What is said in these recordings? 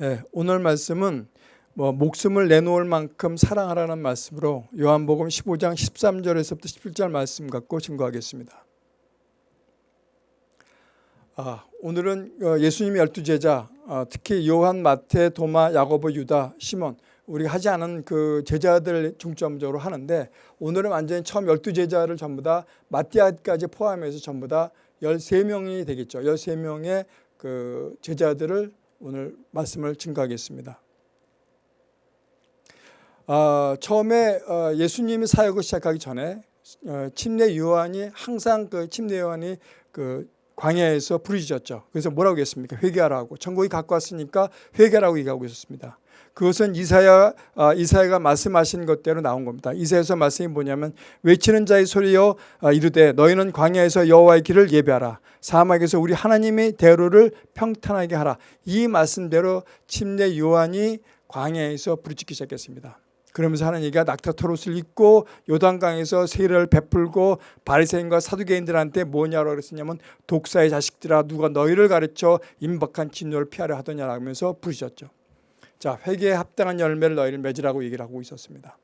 예, 오늘 말씀은 뭐 목숨을 내놓을 만큼 사랑하라는 말씀으로 요한복음 15장 13절에서부터 17절 말씀 갖고 증거하겠습니다. 아, 오늘은 어, 예수님의 열두 제자, 어, 특히 요한, 마태, 도마, 야고보, 유다, 시몬 우리가 하지 않은 그 제자들 중점적으로 하는데 오늘은 완전히 처음 열두 제자를 전부 다 마띠아까지 포함해서 전부 다 13명이 되겠죠. 13명의 그 제자들을 오늘 말씀을 증거하겠습니다. 어, 처음에 어, 예수님이 사역을 시작하기 전에 어, 침례 요한이 항상 그 침례 요한이 그 광야에서 부르짖었죠. 그래서 뭐라고 했습니까? 회개하라고. 천국이 갖고 왔으니까 회개라고 얘기하고 있었습니다. 그것은 이사야 아, 이사야가 말씀하신 것대로 나온 겁니다. 이사야서 말씀이 뭐냐면 외치는 자의 소리여 아, 이르되 너희는 광야에서 여호와의 길을 예배하라. 사막에서 우리 하나님의 대로를 평탄하게 하라. 이 말씀대로 침례 요한이 광야에서 부르짖기 시작했습니다. 그러면서 하는 얘기가 낙타토롯을 입고 요단강에서 세례를 베풀고 바리새인과 사두개인들한테 뭐냐고 그랬었냐면 독사의 자식들아 누가 너희를 가르쳐 임박한 진노를 피하려 하더냐라면서 부르셨죠. 자, 회개에 합당한 열매를 너희를 맺으라고 얘기를 하고 있었습니다.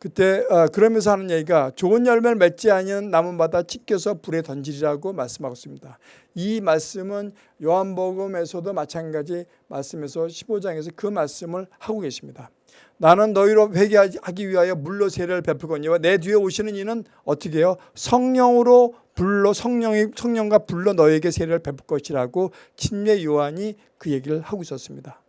그때 어, 그러면서 하는 얘기가 좋은 열매를 맺지 아니한 나무마다 찢겨서 불에 던지리라고 말씀하고 있습니다. 이 말씀은 요한복음에서도 마찬가지 말씀에서 15장에서 그 말씀을 하고 계십니다. 나는 너희로 회개하기 위하여 물로 세례를 베풀거니와 내 뒤에 오시는 이는 어떻게 해요? 성령으로 불로 성령이 성령과 불로 너에게 세례를 베풀 것이라고 침례 요한이 그 얘기를 하고 있었습니다.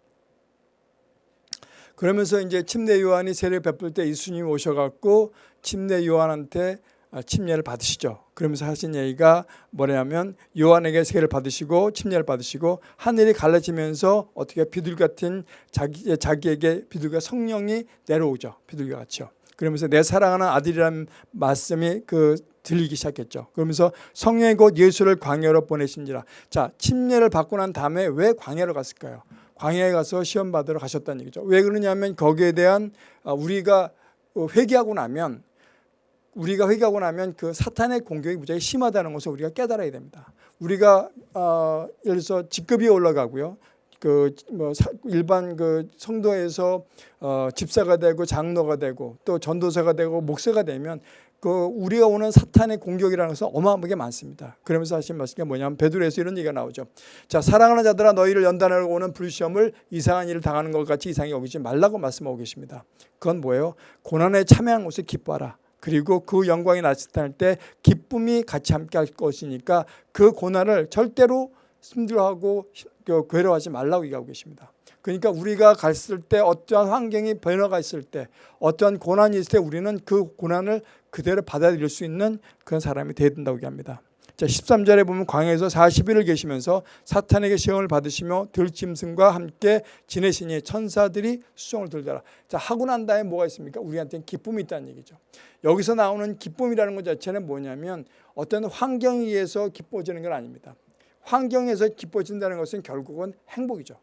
그러면서 이제 침례 요한이 세례 베풀 때 예수님이 오셔갖고 침례 요한한테 아, 침례를 받으시죠. 그러면서 하신 얘기가 뭐냐면 요한에게 세례를 받으시고 침례를 받으시고 하늘이 갈라지면서 어떻게 비둘기 같은 자기, 자기에게 비둘기가 성령이 내려오죠. 비둘기 같이요. 그러면서 내 사랑하는 아들이라는 말씀이 그 들리기 시작했죠. 그러면서 성령이 곧 예수를 광야로 보내신지라. 자, 침례를 받고 난 다음에 왜 광야로 갔을까요? 광야에 가서 시험 받으러 가셨다는 얘기죠. 왜 그러냐면 거기에 대한 아, 우리가 회개하고 나면 우리가 회개하고 나면 그 사탄의 공격이 무지하게 심하다는 것을 우리가 깨달아야 됩니다. 우리가 어, 예를 들어서 직급이 올라가고요. 그 뭐 일반 그 성도에서 어, 집사가 되고 장로가 되고 또 전도사가 되고 목사가 되면 그 우리가 오는 사탄의 공격이라는 것은 어마어마하게 많습니다. 그러면서 하신 말씀이 뭐냐면 베드로에서 이런 얘기가 나오죠. 자 사랑하는 자들아 너희를 연단하러 오는 불시험을 이상한 일을 당하는 것 같이 이상히 여기지 말라고 말씀하고 계십니다. 그건 뭐예요? 고난에 참여한 것을 기뻐하라. 그리고 그 영광이 나타날 때 기쁨이 같이 함께 할 것이니까 그 고난을 절대로 힘들어하고 그 괴로워하지 말라고 얘기하고 계십니다. 그러니까 우리가 갔을 때 어떠한 환경이 변화가 있을 때 어떠한 고난이 있을 때 우리는 그 고난을 그대로 받아들일 수 있는 그런 사람이 되어야 된다고 얘기합니다. 자, 13절에 보면 광야에서 40일을 계시면서 사탄에게 시험을 받으시며 들짐승과 함께 지내시니 천사들이 수종을 들더라. 자, 하고 난 다음에 뭐가 있습니까? 우리한테는 기쁨이 있다는 얘기죠. 여기서 나오는 기쁨이라는 것 자체는 뭐냐면 어떤 환경에 의해서 기뻐지는 건 아닙니다. 환경에서 기뻐진다는 것은 결국은 행복이죠.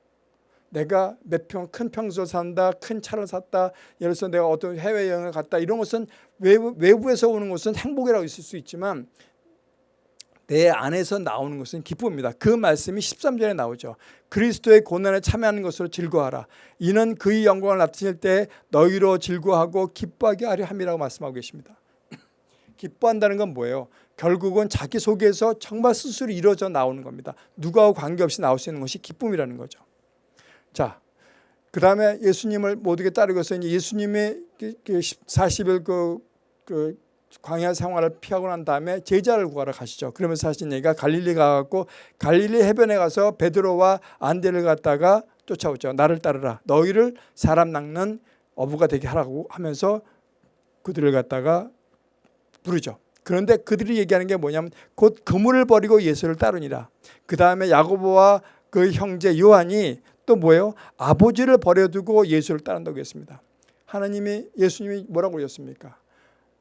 내가 몇 평 큰 평소 산다 큰 차를 샀다 예를 들어서 내가 어떤 해외여행을 갔다 이런 것은 외부, 외부에서 오는 것은 행복이라고 있을 수 있지만 내 안에서 나오는 것은 기쁨입니다. 그 말씀이 13절에 나오죠. 그리스도의 고난에 참여하는 것으로 즐거워하라. 이는 그의 영광을 나타낼 때 너희로 즐거워하고 기뻐하게 하려 함이라고 말씀하고 계십니다. 기뻐한다는 건 뭐예요? 결국은 자기 속에서 정말 스스로 이루어져 나오는 겁니다. 누가와 관계없이 나올 수 있는 것이 기쁨이라는 거죠. 자, 그 다음에 예수님을 모두게 따르고서 이제 예수님의 40일 그, 그 광야 생활을 피하고 난 다음에 제자를 구하러 가시죠. 그러면서 하신 얘기가 갈릴리 가갖고 갈릴리 해변에 가서 베드로와 안데를 갖다가 쫓아오죠. 나를 따르라. 너희를 사람 낚는 어부가 되게 하라고 하면서 그들을 갖다가 부르죠. 그런데 그들이 얘기하는 게 뭐냐면 곧 그물을 버리고 예수를 따르니라. 그 다음에 야고보와 그 형제 요한이 또 뭐예요? 아버지를 버려두고 예수를 따른다고 했습니다. 하나님이 예수님이 뭐라고 그러셨습니까?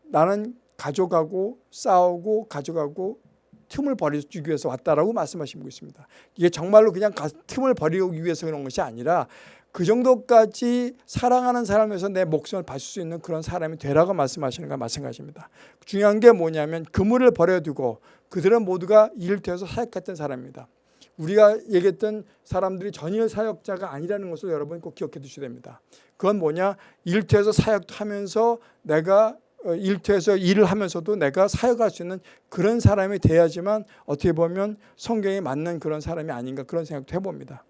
나는 가져가고 싸우고 가져가고 틈을 버리기 위해서 왔다라고 말씀하시고 있습니다. 이게 정말로 그냥 틈을 버리기 위해서 그런 것이 아니라 그 정도까지 사랑하는 사람에서 내 목숨을 바칠 수 있는 그런 사람이 되라고 말씀하시는 것과 마찬가지입니다. 중요한 게 뭐냐면 그물을 버려두고 그들은 모두가 되어서 사역했던 사람입니다. 우리가 얘기했던 사람들이 전혀 사역자가 아니라는 것을 여러분 꼭 기억해 두셔야 됩니다. 그건 뭐냐? 일터에서 사역도 하면서 내가 어, 일터에서 일을 하면서도 내가 사역할 수 있는 그런 사람이 돼야지만 어떻게 보면 성경에 맞는 그런 사람이 아닌가 그런 생각도 해봅니다.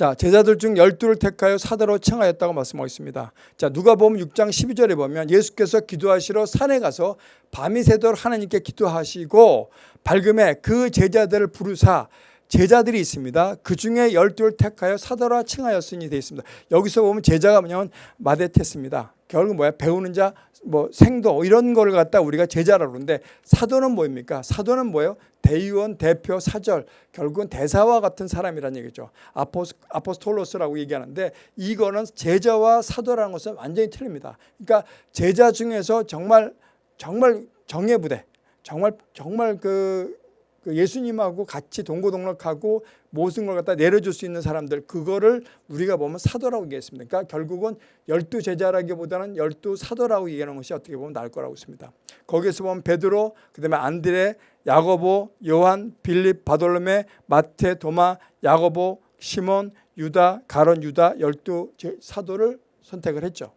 자 제자들 중 열두를 택하여 사도로 칭하였다고 말씀하고 있습니다. 자 누가 보면 6장 12절에 보면 예수께서 기도하시러 산에 가서 밤이 새도록 하나님께 기도하시고 밝음에 그 제자들을 부르사 제자들이 있습니다. 그 중에 열두를 택하여 사도라 칭하였으니 되어 있습니다. 여기서 보면 제자가 뭐냐면 마데테스입니다. 결국 뭐야 배우는 자, 뭐 생도 이런 거를 갖다 우리가 제자라고 그러는데 사도는 뭐입니까? 사도는 뭐예요? 대의원, 대표, 사절 결국은 대사와 같은 사람이라는 얘기죠. 아포스, 아포스톨로스라고 얘기하는데 이거는 제자와 사도라는 것은 완전히 틀립니다. 그러니까 제자 중에서 정말 정말 정예 부대 정말 정말 그, 그 예수님하고 같이 동고동락하고 모든 걸 갖다 내려줄 수 있는 사람들 그거를 우리가 보면 사도라고 얘기했습니다. 그러니까 결국은 열두 제자라기보다는 열두 사도라고 얘기하는 것이 어떻게 보면 나을 거라고 있습니다. 거기서 보면 베드로, 그다음에 안드레, 야고보, 요한, 빌립, 바돌로메, 마테, 도마, 야고보, 시몬, 유다, 가론 유다 열두 사도를 선택을 했죠.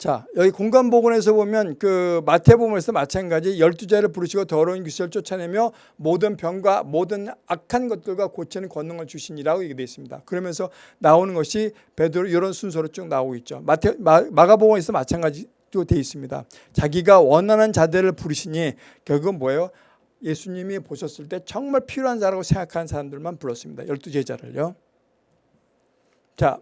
자 여기 공간복원에서 보면 그 마태복음에서 마찬가지 열두 자를 부르시고 더러운 귀신을 쫓아내며 모든 병과 모든 악한 것들과 고치는 권능을 주시니라고 얘기되어 있습니다. 그러면서 나오는 것이 베드로 이런 순서로 쭉 나오고 있죠. 마태 마, 마가복음에서 마찬가지도 되어 있습니다. 자기가 원하는 자들을 부르시니 결국은 뭐예요? 예수님이 보셨을 때 정말 필요한 자라고 생각하는 사람들만 불렀습니다. 열두 제자를요. 자,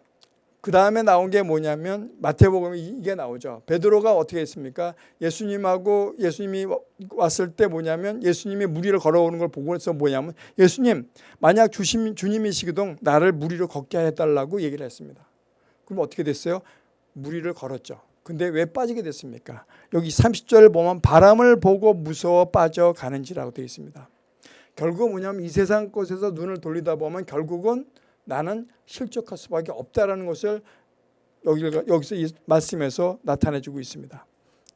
그 다음에 나온 게 뭐냐면 마태복음 이게 나오죠. 베드로가 어떻게 했습니까? 예수님하고 예수님이 왔을 때 뭐냐면 예수님이 무리를 걸어오는 걸 보고 해서 뭐냐면 예수님 만약 주심, 주님이시거든 나를 무리로 걷게 해달라고 얘기를 했습니다. 그럼 어떻게 됐어요? 무리를 걸었죠. 근데 왜 빠지게 됐습니까? 여기 30절을 보면 바람을 보고 무서워 빠져가는지라고 되어 있습니다. 결국 뭐냐면 이 세상 것에서 눈을 돌리다 보면 결국은 나는 실족할 수밖에 없다라는 것을 여기서 이 말씀에서 나타내주고 있습니다.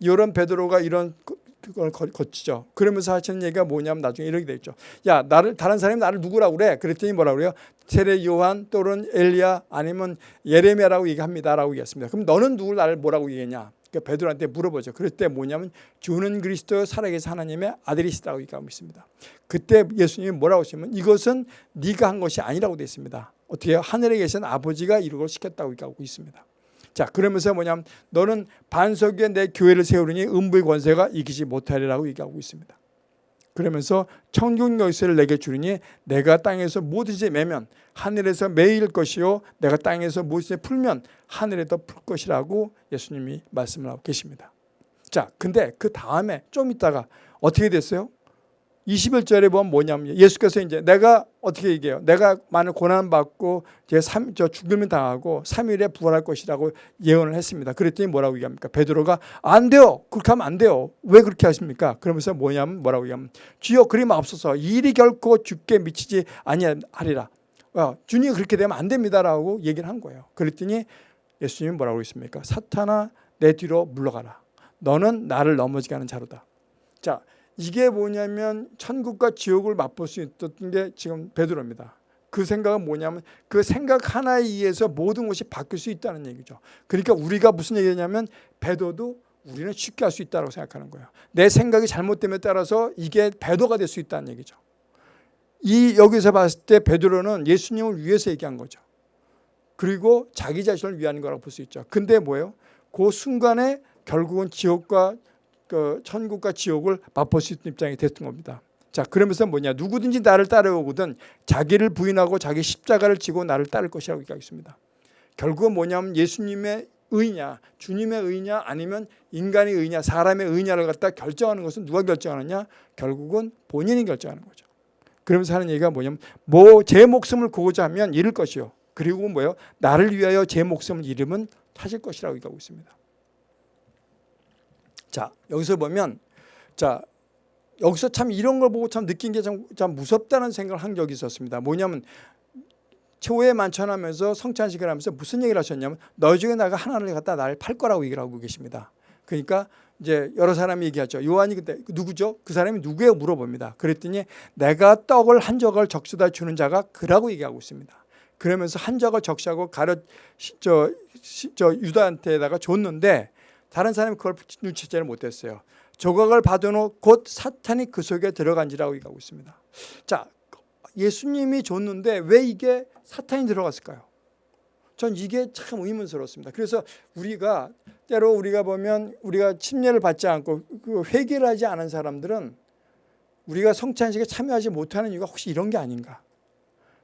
이런 베드로가 이런 그걸 거치죠. 그러면서 하시는 얘기가 뭐냐면 나중에 이렇게 되죠. 야 나를 다른 사람이 나를 누구라고 그래? 그랬더니 뭐라 그래요? 세례 요한 또는 엘리야 아니면 예레미야라고 얘기합니다라고 얘기했습니다. 그럼 너는 누구 나를 뭐라고 얘기했냐? 그러니까 베드로한테 물어보죠. 그럴 때 뭐냐면 주는 그리스도 살아계신 하나님의 아들이시다고 얘기하고 있습니다. 그때 예수님이 뭐라고 하시면 이것은 네가 한 것이 아니라고 되어 있습니다. 어떻게? 하늘에 계신 아버지가 이루고 시켰다고 얘기하고 있습니다. 자 그러면서 뭐냐면 너는 반석 위에 내 교회를 세우려니 음부의 권세가 이기지 못하리라고 얘기하고 있습니다. 그러면서 천국 열쇠를 내게 주리니 내가 땅에서 뭐든지 매면 하늘에서 매일 것이요 내가 땅에서 무엇이 풀면 하늘에도 풀 것이라고 예수님이 말씀을 하고 계십니다. 자, 근데 그 다음에 좀 있다가 어떻게 됐어요? 21절에 보면 뭐냐면 예수께서 이제 내가 어떻게 얘기해요? 내가 많은 고난 받고 제 3, 저 죽음을 당하고 3일에 부활할 것이라고 예언을 했습니다. 그랬더니 뭐라고 얘기합니까? 베드로가 안 돼요. 그렇게 하면 안 돼요. 왜 그렇게 하십니까? 그러면서 뭐냐면 뭐라고 얘기하면 주여 그리 마옵소서 일이 결코 죽게 미치지 아니하리라. 어, 주님 그렇게 되면 안 됩니다라고 얘기를 한 거예요. 그랬더니 예수님이 뭐라고 했습니까? 사탄아 내 뒤로 물러가라. 너는 나를 넘어지게 하는 자로다. 자, 이게 뭐냐면 천국과 지옥을 맛볼 수 있었던 게 지금 베드로입니다. 그 생각은 뭐냐면 그 생각 하나에 의해서 모든 것이 바뀔 수 있다는 얘기죠. 그러니까 우리가 무슨 얘기냐면 배도도 우리는 쉽게 할 수 있다고 생각하는 거예요. 내 생각이 잘못됨에 따라서 이게 배도가 될 수 있다는 얘기죠. 이 여기서 봤을 때 베드로는 예수님을 위해서 얘기한 거죠. 그리고 자기 자신을 위한 거라고 볼 수 있죠. 근데 뭐예요? 그 순간에 결국은 지옥과 그 천국과 지옥을 맛볼 수 있는 입장이 됐던 겁니다. 자 그러면서 뭐냐 누구든지 나를 따라오거든 자기를 부인하고 자기 십자가를 지고 나를 따를 것이라고 얘기하겠습니다. 결국은 뭐냐면 예수님의 의냐 주님의 의냐 아니면 인간의 의냐 사람의 의냐를 갖다 결정하는 것은 누가 결정하느냐 결국은 본인이 결정하는 거죠. 그러면서 하는 얘기가 뭐냐면 뭐 제 목숨을 구고자 하면 잃을 것이요. 그리고 뭐예요? 나를 위하여 제 목숨을 잃으면 찾을 것이라고 얘기하고 있습니다. 자 여기서 보면 자 여기서 참 이런 걸 보고 참 느낀 게참 참 무섭다는 생각을 한 적이 있었습니다. 뭐냐면 최후에 만찬하면서 성찬식을 하면서 무슨 얘기를 하셨냐면 너 중에 나가 하나를 갖다 나를 팔 거라고 얘기를 하고 계십니다. 그러니까 이제 여러 사람이 얘기하죠. 요한이 그때 누구죠? 그 사람이 누구예요? 물어봅니다. 그랬더니 내가 떡을 한 조각을 적셔다 주는 자가 그라고 얘기하고 있습니다. 그러면서 한 조각을 적시하고 가르 저, 저 유다한테다가 줬는데 다른 사람이 그걸 눈치채를 못했어요. 조각을 받아놓고 곧 사탄이 그 속에 들어간지라고 얘기하고 있습니다. 자, 예수님이 줬는데 왜 이게 사탄이 들어갔을까요? 전 이게 참 의문스럽습니다. 그래서 우리가 때로 우리가 보면 우리가 침례를 받지 않고 그 회개를 하지 않은 사람들은 우리가 성찬식에 참여하지 못하는 이유가 혹시 이런 게 아닌가?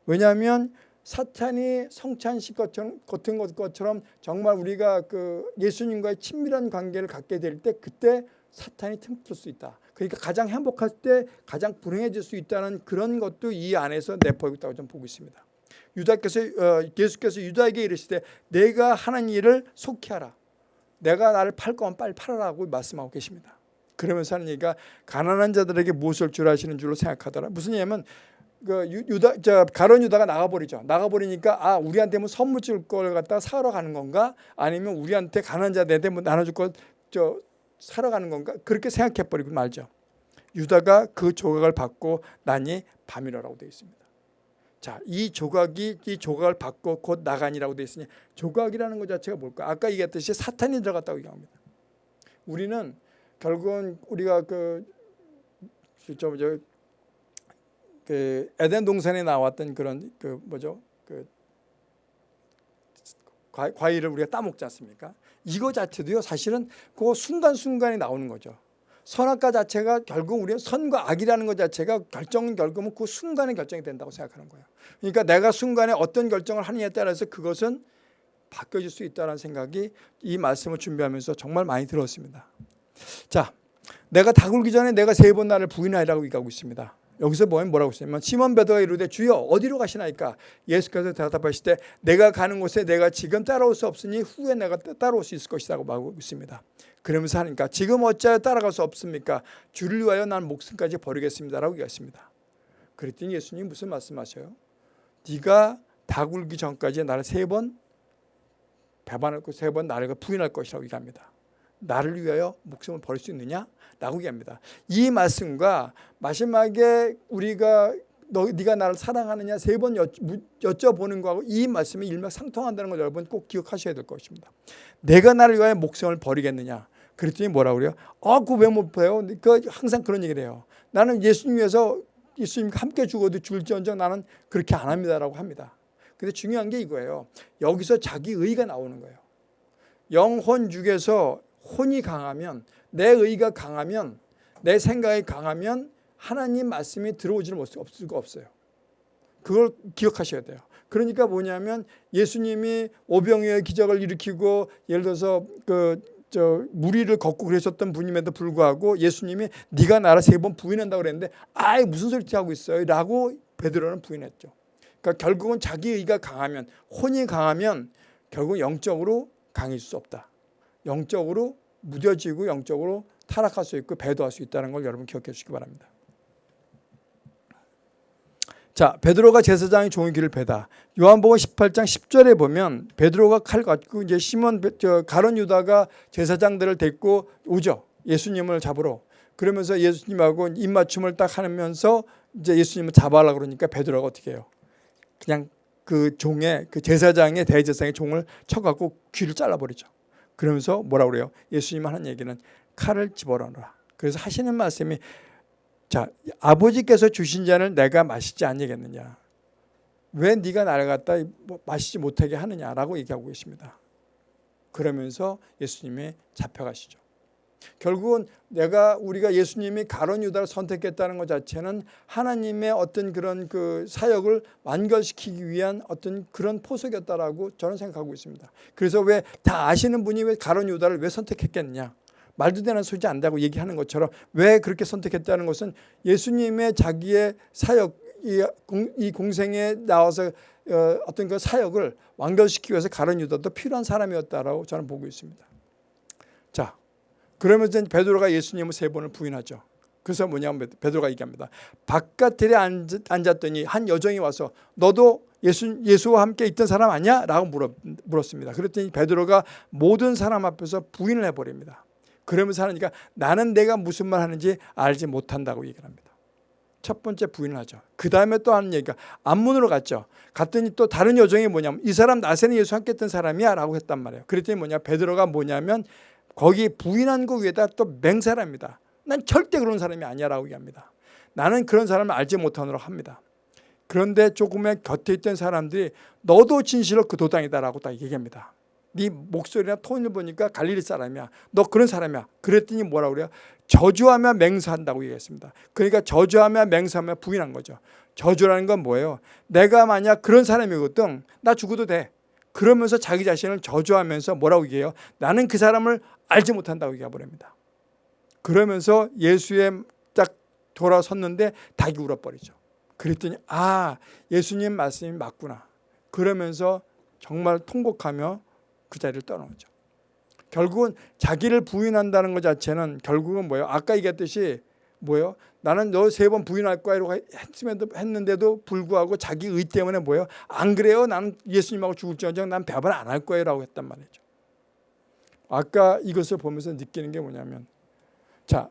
왜냐하면 사탄이 성찬식 것처럼, 같은 것처럼 정말 우리가 그 예수님과의 친밀한 관계를 갖게 될 때 그때 사탄이 틈틀 수 있다. 그러니까 가장 행복할 때 가장 불행해질 수 있다는 그런 것도 이 안에서 내포하고 있다고 저는 보고 있습니다. 유다께서 어, 예수께서 유다에게 이르시되 내가 하는 일을 속히 하라. 내가 나를 팔 거면 빨리 팔아라고 말씀하고 계십니다. 그러면서 하는 얘기가 가난한 자들에게 무엇을 줄 아시는 줄로 생각하더라. 무슨 얘기냐면 그 유다 저 가론 유다가 나가버리죠. 나가버리니까 아 우리한테 뭐 선물 줄 걸 갖다 사러 가는 건가? 아니면 우리한테 가난한 자들한테 뭐 나눠줄 걸 저 사러 가는 건가? 그렇게 생각해 버리고 말죠. 유다가 그 조각을 받고 나니 밤이라고 되어 있습니다. 자, 이 조각이 이 조각을 받고 곧 나가니라고 되어 있으니 조각이라는 것 자체가 뭘까? 아까 얘기했듯이 사탄이 들어갔다고 얘기합니다. 우리는 결국은 우리가 그, 저, 저, 그 에덴 동산에 나왔던 그런 그 뭐죠? 그 과일을 우리가 따먹지 않습니까? 이거 자체도요 사실은 그 순간순간에 나오는 거죠. 선악과 자체가 결국 우리는 선과 악이라는 것 자체가 결정은 결국은 그 순간에 결정이 된다고 생각하는 거예요. 그러니까 내가 순간에 어떤 결정을 하느냐에 따라서 그것은 바뀌어질 수 있다는 생각이 이 말씀을 준비하면서 정말 많이 들었습니다. 자, 내가 다 굴기 전에 내가 세 번 나를 부인하리라고 얘기하고 있습니다. 여기서 보면 뭐라고 했냐면 시몬 베드로가 이르되 주여 어디로 가시나이까 예수께서 대답하실 때 내가 가는 곳에 내가 지금 따라올 수 없으니 후에 내가 따라올 수 있을 것이라고 말하고 있습니다. 그러면서 하니까 지금 어찌하여 따라갈 수 없습니까? 주를 위하여 난 목숨까지 버리겠습니다라고 얘기했습니다. 그랬더니 예수님 무슨 말씀하셔요? 네가 다 굴기 전까지 나를 세 번 배반할 것, 세 번 나를 부인할 것이라고 얘기합니다. 나를 위하여 목숨을 버릴 수 있느냐? 라고 얘기합니다. 이 말씀과 마지막에 우리가 너, 네가 나를 사랑하느냐 세 번 여쭤보는 거하고 이 말씀이 일맥상통한다는 걸 여러분 꼭 기억하셔야 될 것입니다. 내가 나를 위하여 목숨을 버리겠느냐? 그랬더니 뭐라 그래요? 아, 그 왜 못 버요? 그 항상 그런 얘기를 해요. 나는 예수님 위해서 예수님과 함께 죽어도 줄지언정 나는 그렇게 안 합니다라고 합니다. 근데 중요한 게 이거예요. 여기서 자기 의가 나오는 거예요. 영혼 중에서 혼이 강하면 내 의가 강하면 내 생각이 강하면 하나님 말씀이 들어오지를 못할 수가 없어요. 그걸 기억하셔야 돼요. 그러니까 뭐냐면 예수님이 오병이의 기적을 일으키고 예를 들어서 그 저 무리를 걷고 그러셨던 분임에도 불구하고 예수님이 네가 나를 세 번 부인한다고 그랬는데 아이 무슨 소리 하고 있어요 라고 베드로는 부인했죠. 그러니까 결국은 자기 의가 강하면 혼이 강하면 결국 영적으로 강해질 수 없다. 영적으로 무뎌지고 영적으로 타락할 수 있고 배도할 수 있다는 걸 여러분 기억해 주시기 바랍니다. 자, 베드로가 제사장의 종의 길을 베다. 요한복음 18장 10절에 보면 베드로가 칼 갖고 이제 시몬 저 가론 유다가 제사장들을 데리고 오죠. 예수님을 잡으러. 그러면서 예수님하고 입맞춤을 딱 하면서 이제 예수님을 잡아라 그러니까 베드로가 어떻게 해요? 그냥 그 종의 그 제사장의 대제사장의 종을 쳐갖고 귀를 잘라버리죠. 그러면서 뭐라 그래요? 예수님 하는 얘기는 칼을 집어넣어라. 그래서 하시는 말씀이 자 아버지께서 주신 잔을 내가 마시지 않니겠느냐. 왜 네가 나를 갖다 뭐 마시지 못하게 하느냐라고 얘기하고 계십니다. 그러면서 예수님이 잡혀가시죠. 결국은 내가 우리가 예수님이 가론 유다를 선택했다는 것 자체는 하나님의 어떤 그런 그 사역을 완결시키기 위한 어떤 그런 포석이었다라고 저는 생각하고 있습니다. 그래서 왜 다 아시는 분이 왜 가론 유다를 왜 선택했겠냐? 말도 되는 소리지 않다고 얘기하는 것처럼 왜 그렇게 선택했다는 것은 예수님의 자기의 사역 이 공생에 나와서 어, 어떤 그 사역을 완결시키기 위해서 가론 유다도 필요한 사람이었다라고 저는 보고 있습니다. 자, 그러면서 베드로가 예수님을 세 번을 부인하죠. 그래서 뭐냐면 베드로가 얘기합니다. 바깥에 앉았더니 한 여정이 와서 너도 예수, 예수와 함께 있던 사람 아니야? 라고 물었, 물었습니다. 그랬더니 베드로가 모든 사람 앞에서 부인을 해버립니다. 그러면서 하니까 나는 내가 무슨 말 하는지 알지 못한다고 얘기를 합니다. 첫 번째 부인을 하죠. 그 다음에 또 하는 얘기가 안문으로 갔죠. 갔더니 또 다른 요정이 뭐냐면 이 사람 나세는 예수 함께 했던 사람이야 라고 했단 말이에요. 그랬더니 뭐냐 베드로가 뭐냐면 거기 부인한 거 위에다 또 맹세랍니다. 난 절대 그런 사람이 아니야 라고 얘기합니다. 나는 그런 사람을 알지 못하노라 합니다. 그런데 조금의 곁에 있던 사람들이 너도 진실로 그 도당이다 라고 딱 얘기합니다. 네 목소리나 톤을 보니까 갈릴리 사람이야. 너 그런 사람이야. 그랬더니 뭐라고 그래요? 저주하며 맹세한다고 얘기했습니다. 그러니까 저주하며 맹세하며 부인한 거죠. 저주라는 건 뭐예요? 내가 만약 그런 사람이거든 나 죽어도 돼. 그러면서 자기 자신을 저주하면서 뭐라고 얘기해요? 나는 그 사람을 알지 못한다고 얘기해버립니다. 그러면서 예수에 딱 돌아섰는데 닭이 울어버리죠. 그랬더니 아 예수님 말씀이 맞구나. 그러면서 정말 통곡하며 그 자리를 떠나오죠. 결국은 자기를 부인한다는 것 자체는 결국은 뭐예요? 아까 얘기했듯이 뭐예요? 나는 너 세 번 부인할 거야 이러고 했는데도 불구하고 자기 의 때문에 뭐예요? 안 그래요? 나는 예수님하고 죽을지언정 난 배합을 안할 거예요 라고 했단 말이죠. 아까 이것을 보면서 느끼는 게 뭐냐면 자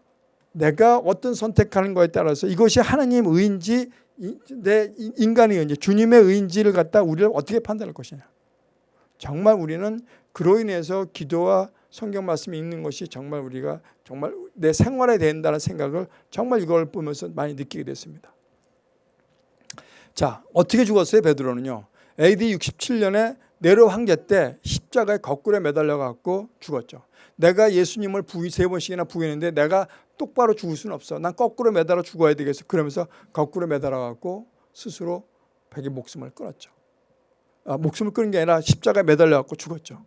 내가 어떤 선택하는 거에 따라서 이것이 하나님 의인지 내 인간의 의인지 주님의 의인지를 갖다 우리를 어떻게 판단할 것이냐. 정말 우리는 그로 인해서 기도와 성경 말씀이 읽는 것이 정말 우리가 정말 내 생활에 된다는 생각을 정말 이걸 보면서 많이 느끼게 됐습니다. 자 어떻게 죽었어요 베드로는요. AD 67년에 네로 황제 때 십자가에 거꾸로 매달려 갖고 죽었죠. 내가 예수님을 부인 세 번씩이나 부인했는데 내가 똑바로 죽을 수는 없어. 난 거꾸로 매달아 죽어야 되겠어. 그러면서 거꾸로 매달아 갖고 스스로 자기 목숨을 끊었죠. 아, 목숨을 끊은 게 아니라 십자가에 매달려 갖고 죽었죠.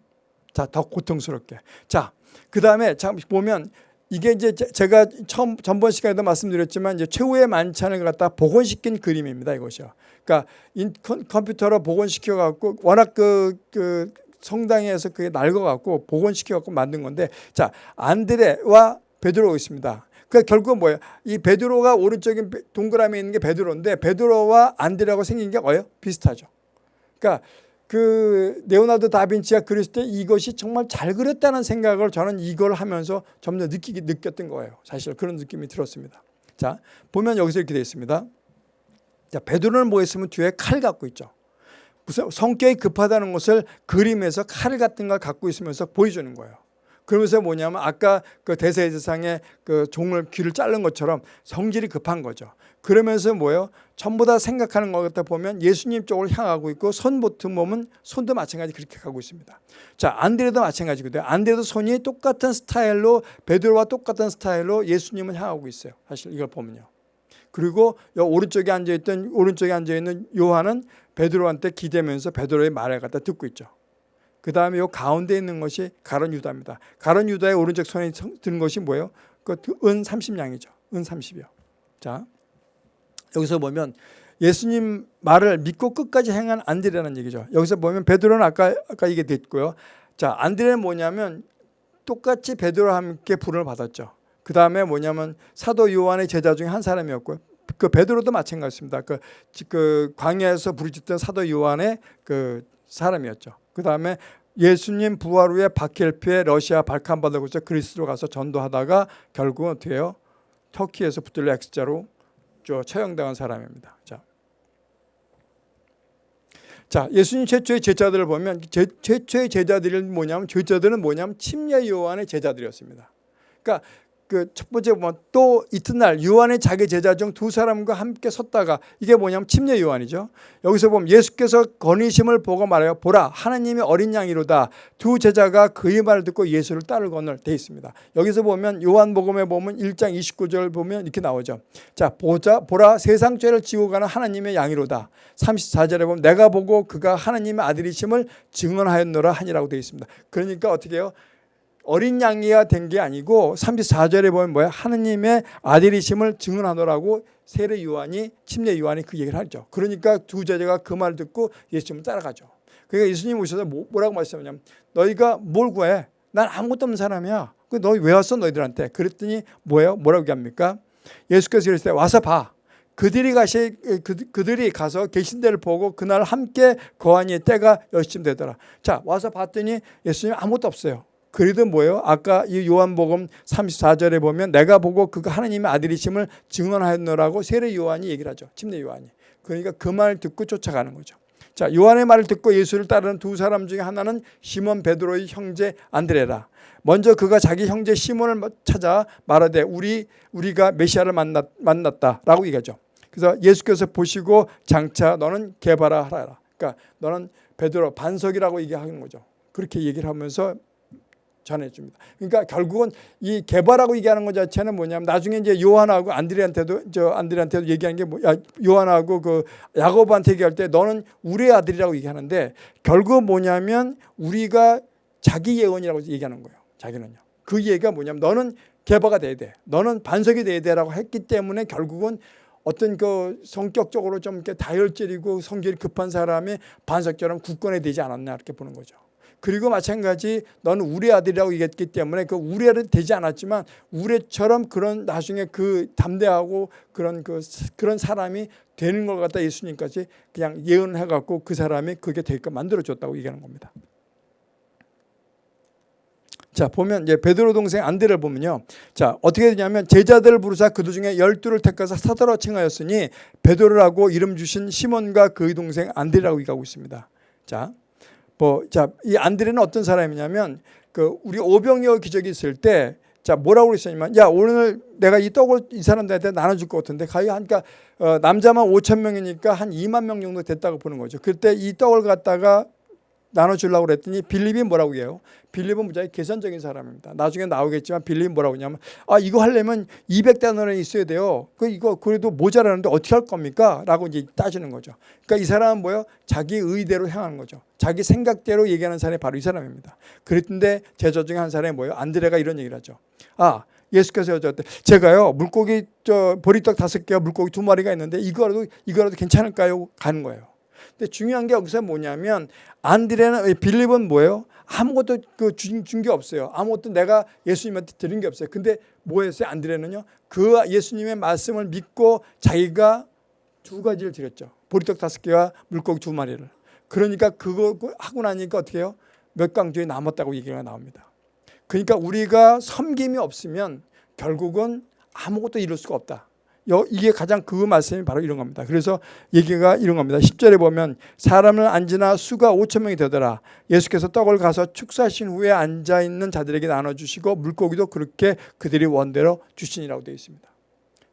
자, 더 고통스럽게. 자, 그 다음에 참 보면 이게 이제 제가 처음 전번 시간에도 말씀드렸지만 이제 최후의 만찬을 갖다 복원시킨 그림입니다. 이것이요. 그러니까 인, 컴퓨터로 복원시켜 갖고 워낙 그, 그 성당에서 그게 낡아 갖고 복원시켜 갖고 만든 건데 자 안드레와 베드로가 있습니다. 그 결국은 뭐예요? 이 베드로가 오른쪽에 동그라미 있는 게 베드로인데 베드로와 안드레하고 생긴 게 뭐예요? 비슷하죠. 그러니까 그 레오나르도 다빈치가 그렸을 때 이것이 정말 잘 그렸다는 생각을 저는 이걸 하면서 점점 느끼기 느꼈던 거예요. 사실 그런 느낌이 들었습니다. 자 보면 여기서 이렇게 되어 있습니다. 자 베드로는 뭐 했으면 뒤에 칼 갖고 있죠. 무슨 성격이 급하다는 것을 그림에서 칼 같은 걸 갖고 있으면서 보여주는 거예요. 그러면서 뭐냐면 아까 그 대세대상의 그 종을 귀를 자른 것처럼 성질이 급한 거죠. 그러면서 뭐예요? 전부 다 생각하는 것 같다 보면 예수님 쪽으로 향하고 있고 손 보튼 몸은 손도 마찬가지 그렇게 가고 있습니다. 자 안드레도 마찬가지거든요. 안드레도 손이 똑같은 스타일로 베드로와 똑같은 스타일로 예수님을 향하고 있어요. 사실 이걸 보면요. 그리고 오른쪽에 앉아 있던 오른쪽에 앉아 있는 요한은 베드로한테 기대면서 베드로의 말을 갖다 듣고 있죠. 그 다음에 요 가운데 있는 것이 가론 유다입니다. 가론 유다의 오른쪽 손에 든 것이 뭐예요? 그은 30냥이죠. 은 30이요. 자, 여기서 보면 예수님 말을 믿고 끝까지 행한 안드레라는 얘기죠. 여기서 보면 베드로는 아까 아까 얘기 됐고요. 자, 안드레는 뭐냐면 똑같이 베드로와 함께 불을 받았죠. 그 다음에 뭐냐면 사도 요한의 제자 중에 한 사람이었고요. 그 베드로도 마찬가지입니다. 그, 그 광야에서 부르짖던 사도 요한의 그 사람이었죠. 그 다음에 예수님 부활 후에 바켈피에 러시아 발칸 받아고서 그리스로 가서 전도하다가 결국은 어떻게 해요? 터키에서 붙들려 X자로 처형당한 사람입니다. 자. 자, 예수님 최초의 제자들을 보면 제, 최초의 제자들이 뭐냐면 제자들은 뭐냐면 침례 요한의 제자들이었습니다. 그러니까 그 첫 번째 보면 또 이튿날 요한의 자기 제자 중 두 사람과 함께 섰다가 이게 뭐냐면 침례 요한이죠. 여기서 보면 예수께서 건의심을 보고 말해요. 보라 하나님의 어린 양이로다. 두 제자가 그의 말을 듣고 예수를 따르거늘 돼 있습니다. 여기서 보면 요한복음에 보면 1장 29절 보면 이렇게 나오죠. 자 보자 보라 세상 죄를 지고 가는 하나님의 양이로다. 34절에 보면 내가 보고 그가 하나님의 아들이심을 증언하였노라 하니라고 되어 있습니다. 그러니까 어떻게 해요? 어린 양이가 된 게 아니고 34절에 보면 뭐야? 하느님의 아들이심을 증언하노라고 세례 요한이 침례 요한이 그 얘기를 하죠. 그러니까 두 제자가 그 말을 듣고 예수님을 따라가죠. 그러니까 예수님 오셔서 뭐, 뭐라고 말씀하냐면 너희가 뭘 구해? 난 아무것도 없는 사람이야. 그 너희 왜 왔어 너희들한테? 그랬더니 뭐예요? 뭐라고 얘기합니까? 예수께서 그랬을 때 와서 봐. 그들이 가시 그, 그들이 가서 계신 데를 보고 그날 함께 거하니 때가 열심히 되더라. 자 와서 봤더니 예수님 아무것도 없어요. 그래도 뭐예요? 아까 이 요한복음 34절에 보면 내가 보고 그가 하나님의 아들이심을 증언하였노라고 세례 요한이 얘기를 하죠. 침례 요한이. 그러니까 그 말 듣고 쫓아가는 거죠. 자, 요한의 말을 듣고 예수를 따르는 두 사람 중에 하나는 시몬 베드로의 형제 안드레라. 먼저 그가 자기 형제 시몬을 찾아 말하되 우리 우리가 메시아를 만났, 만났다라고 얘기하죠. 그래서 예수께서 보시고 장차 너는 개바라 하라. 그러니까 너는 베드로 반석이라고 얘기하는 거죠. 그렇게 얘기를 하면서 전해줍니다. 그러니까 결국은 이 개발하고 얘기하는 것 자체는 뭐냐면 나중에 이제 요한하고 안드레한테도 저 안드레한테도 얘기하는 게 뭐야 요한하고 그 야고보한테 얘기할 때 너는 우리의 아들이라고 얘기하는데 결국 뭐냐면 우리가 자기 예언이라고 얘기하는 거예요. 자기는요. 그 얘기가 뭐냐면 너는 개바가 돼야 돼. 너는 반석이 돼야 돼라고 했기 때문에 결국은 어떤 그 성격적으로 좀 이렇게 다혈질이고 성질이 급한 사람이 반석처럼 굳건해 되지 않았나 이렇게 보는 거죠. 그리고 마찬가지 너는 우리 아들이라고 얘기했기 때문에 그 아들 되지 않았지만 우리처럼 그런 나중에 그 담대하고 그런 그 그런 사람이 되는 것 같다 예수님까지 그냥 예언을 해갖고 그 사람이 그게 될까 만들어줬다고 얘기하는 겁니다. 자 보면 이제 베드로 동생 안드레를 보면요. 자 어떻게 되냐면 제자들을 부르사 그들 중에 열두를 택해서 사도라 칭하였으니 베드로라고 이름 주신 시몬과 그의 동생 안드레라고 얘기하고 있습니다. 자, 뭐, 자, 이 안드레는 어떤 사람이냐면 그 우리 오병이어 기적이 있을 때 자, 뭐라고 그랬었냐면 야, 오늘 내가 이 떡을 이 사람들한테 나눠줄 것 같은데 가히 하니까 어, 남자만 5천 명이니까 한 2만 명 정도 됐다고 보는 거죠. 그때 이 떡을 갖다가 나눠주려고 그랬더니 빌립이 뭐라고 해요? 빌립은 무지하게 계산적인 사람입니다. 나중에 나오겠지만 빌립이 뭐라고 하냐면 아 이거 하려면 200단원에 있어야 돼요. 그 이거 그래도 모자라는데 어떻게 할 겁니까? 라고 이제 따지는 거죠. 그러니까 이 사람은 뭐예요? 자기 의대로 행하는 거죠. 자기 생각대로 얘기하는 사람이 바로 이 사람입니다. 그랬는데 제자 중에 한 사람이 뭐예요? 안드레가 이런 얘기를 하죠. 아 예수께서 여쭤봤대. 제가요 물고기 저 보리떡 다섯 개와 물고기 두 마리가 있는데 이거라도 이거라도 괜찮을까요? 가는 거예요. 근데 중요한 게 여기서 뭐냐면 안드레는 빌립은 뭐예요? 아무것도 그 준 게 없어요. 아무것도 내가 예수님한테 드린 게 없어요. 근데 뭐 했어요? 안드레는요. 그 예수님의 말씀을 믿고 자기가 두 가지를 드렸죠. 보리떡 다섯 개와 물고기 두 마리를. 그러니까 그거 하고 나니까 어떻게 해요? 몇 강조에 남았다고 얘기가 나옵니다. 그러니까 우리가 섬김이 없으면 결국은 아무것도 이룰 수가 없다. 이게 가장 그 말씀이 바로 이런 겁니다. 그래서 얘기가 이런 겁니다. 10절에 보면 사람을 앉으나 수가 5천 명이 되더라. 예수께서 떡을 가서 축사하신 후에 앉아 있는 자들에게 나눠 주시고 물고기도 그렇게 그들이 원대로 주시니라고 되어 있습니다.